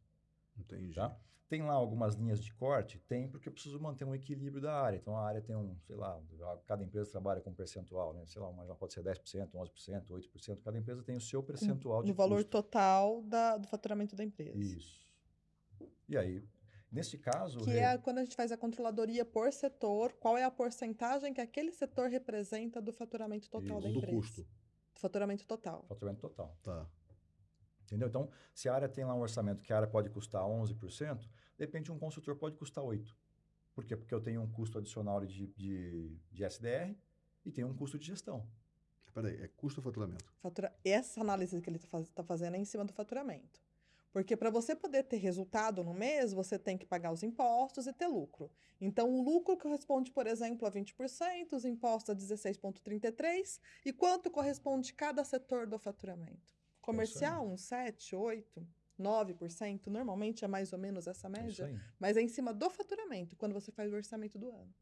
Entendi.
Tá? Tem lá algumas linhas de corte? Tem, porque eu preciso manter um equilíbrio da área. Então, a área tem um, sei lá, cada empresa trabalha com um percentual, né? Sei lá, já pode ser 10%, 11%, 8%. Cada empresa tem o seu percentual de
No valor
custo.
total da- do faturamento da empresa.
Isso. E aí, nesse caso...
Que
Rê,
é quando a gente faz a controladoria por setor, qual é a porcentagem que aquele setor representa do faturamento total da
Isso.
Do
empresa?
custo.
Do faturamento total.
faturamento total.
Tá.
Entendeu? Então, se a área tem lá um orçamento que a área pode custar 11%, De repente, um consultor pode custar 8. Por quê? Porque eu tenho um custo adicional de, de, de SDR e tenho um custo de gestão.
Peraí, é custo ou faturamento?
Fatura... Essa análise que ele está fazendo é em cima do faturamento. Porque para você poder ter resultado no mês, você tem que pagar os impostos e ter lucro. Então, o lucro corresponde, por exemplo, a 20%, os impostos a 16,33%. E quanto corresponde cada setor do faturamento? Comercial, uns 7, 8, 9%. Normalmente é mais ou menos essa média. Mas é em cima do faturamento, quando você faz o orçamento do ano.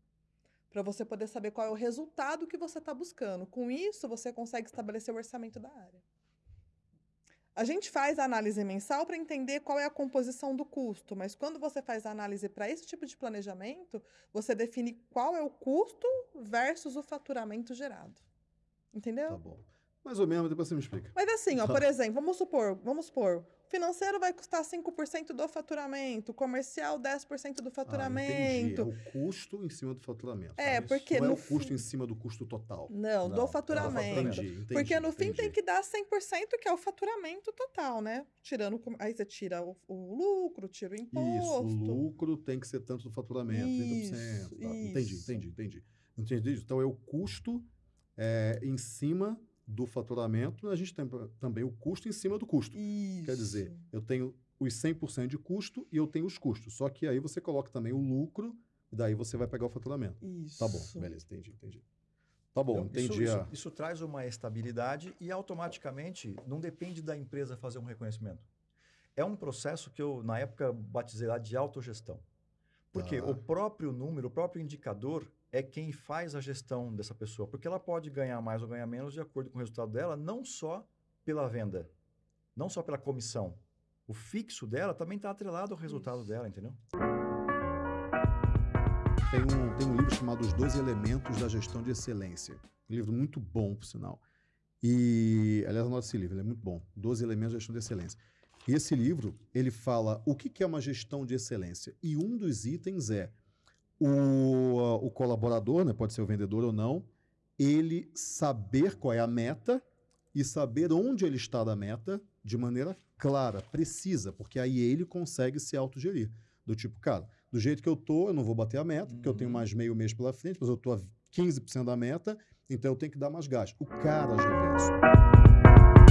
Para você poder saber qual é o resultado que você está buscando. Com isso, você consegue estabelecer o orçamento da área. A gente faz a análise mensal para entender qual é a composição do custo, mas quando você faz a análise para esse tipo de planejamento, você define qual é o custo versus o faturamento gerado. Entendeu?
Tá bom. Mais ou menos, depois você me explica.
Mas assim, ó, por exemplo, vamos supor, vamos supor, financeiro vai custar 5% do faturamento, comercial 10% do faturamento.
Ah, é o custo em cima do faturamento.
É,
isso.
porque
não
no
é o custo em cima do custo total.
Não,
Não,
do faturamento.
Entendi, entendi,
porque no fim
entendi.
tem que dar 100% que é o faturamento total, né? Tirando aí você tira o, o lucro, tira o
Isso,
imposto.
o lucro tem que ser tanto do faturamento, 30%.
Isso,
tá. Entendi,
isso.
entendi, entendi. Entendi. Então é o custo é, em cima do faturamento, a gente tem também o custo em cima do custo.
Isso.
Quer dizer, eu tenho os 100% de custo e eu tenho os custos. Só que aí você coloca também o lucro, e daí você vai pegar o faturamento.
Isso.
Tá bom, beleza, entendi, entendi. Tá bom,
Então,
entendi
isso,
a...
isso, isso traz uma estabilidade e automaticamente não depende da empresa fazer um reconhecimento. É um processo que eu, na época, batizei lá de autogestão. Porque
Tá.
o próprio número, o próprio indicador é quem faz a gestão dessa pessoa. Porque ela pode ganhar mais ou ganhar menos de acordo com o resultado dela, não só pela venda, não só pela comissão. O fixo dela também está atrelado ao resultado
Isso.
dela, entendeu?
Tem um, tem um livro chamado Os 12 Elementos da Gestão de Excelência. Um livro muito bom, por sinal. E, aliás, anota esse livro, ele é muito bom. 12 Elementos da Gestão de Excelência. E esse livro, ele fala o que é uma gestão de excelência. E um dos itens é o, o colaborador, né, pode ser o vendedor ou não, ele saber qual é a meta e saber onde ele está da meta de maneira clara, precisa, porque aí ele consegue se autogerir. Do tipo, cara, do jeito que eu tô, eu não vou bater a meta, porque eu tenho
Uhum.
mais meio mês pela frente, mas eu tô a 15% da meta, então eu tenho que dar mais gás. O cara já vê isso.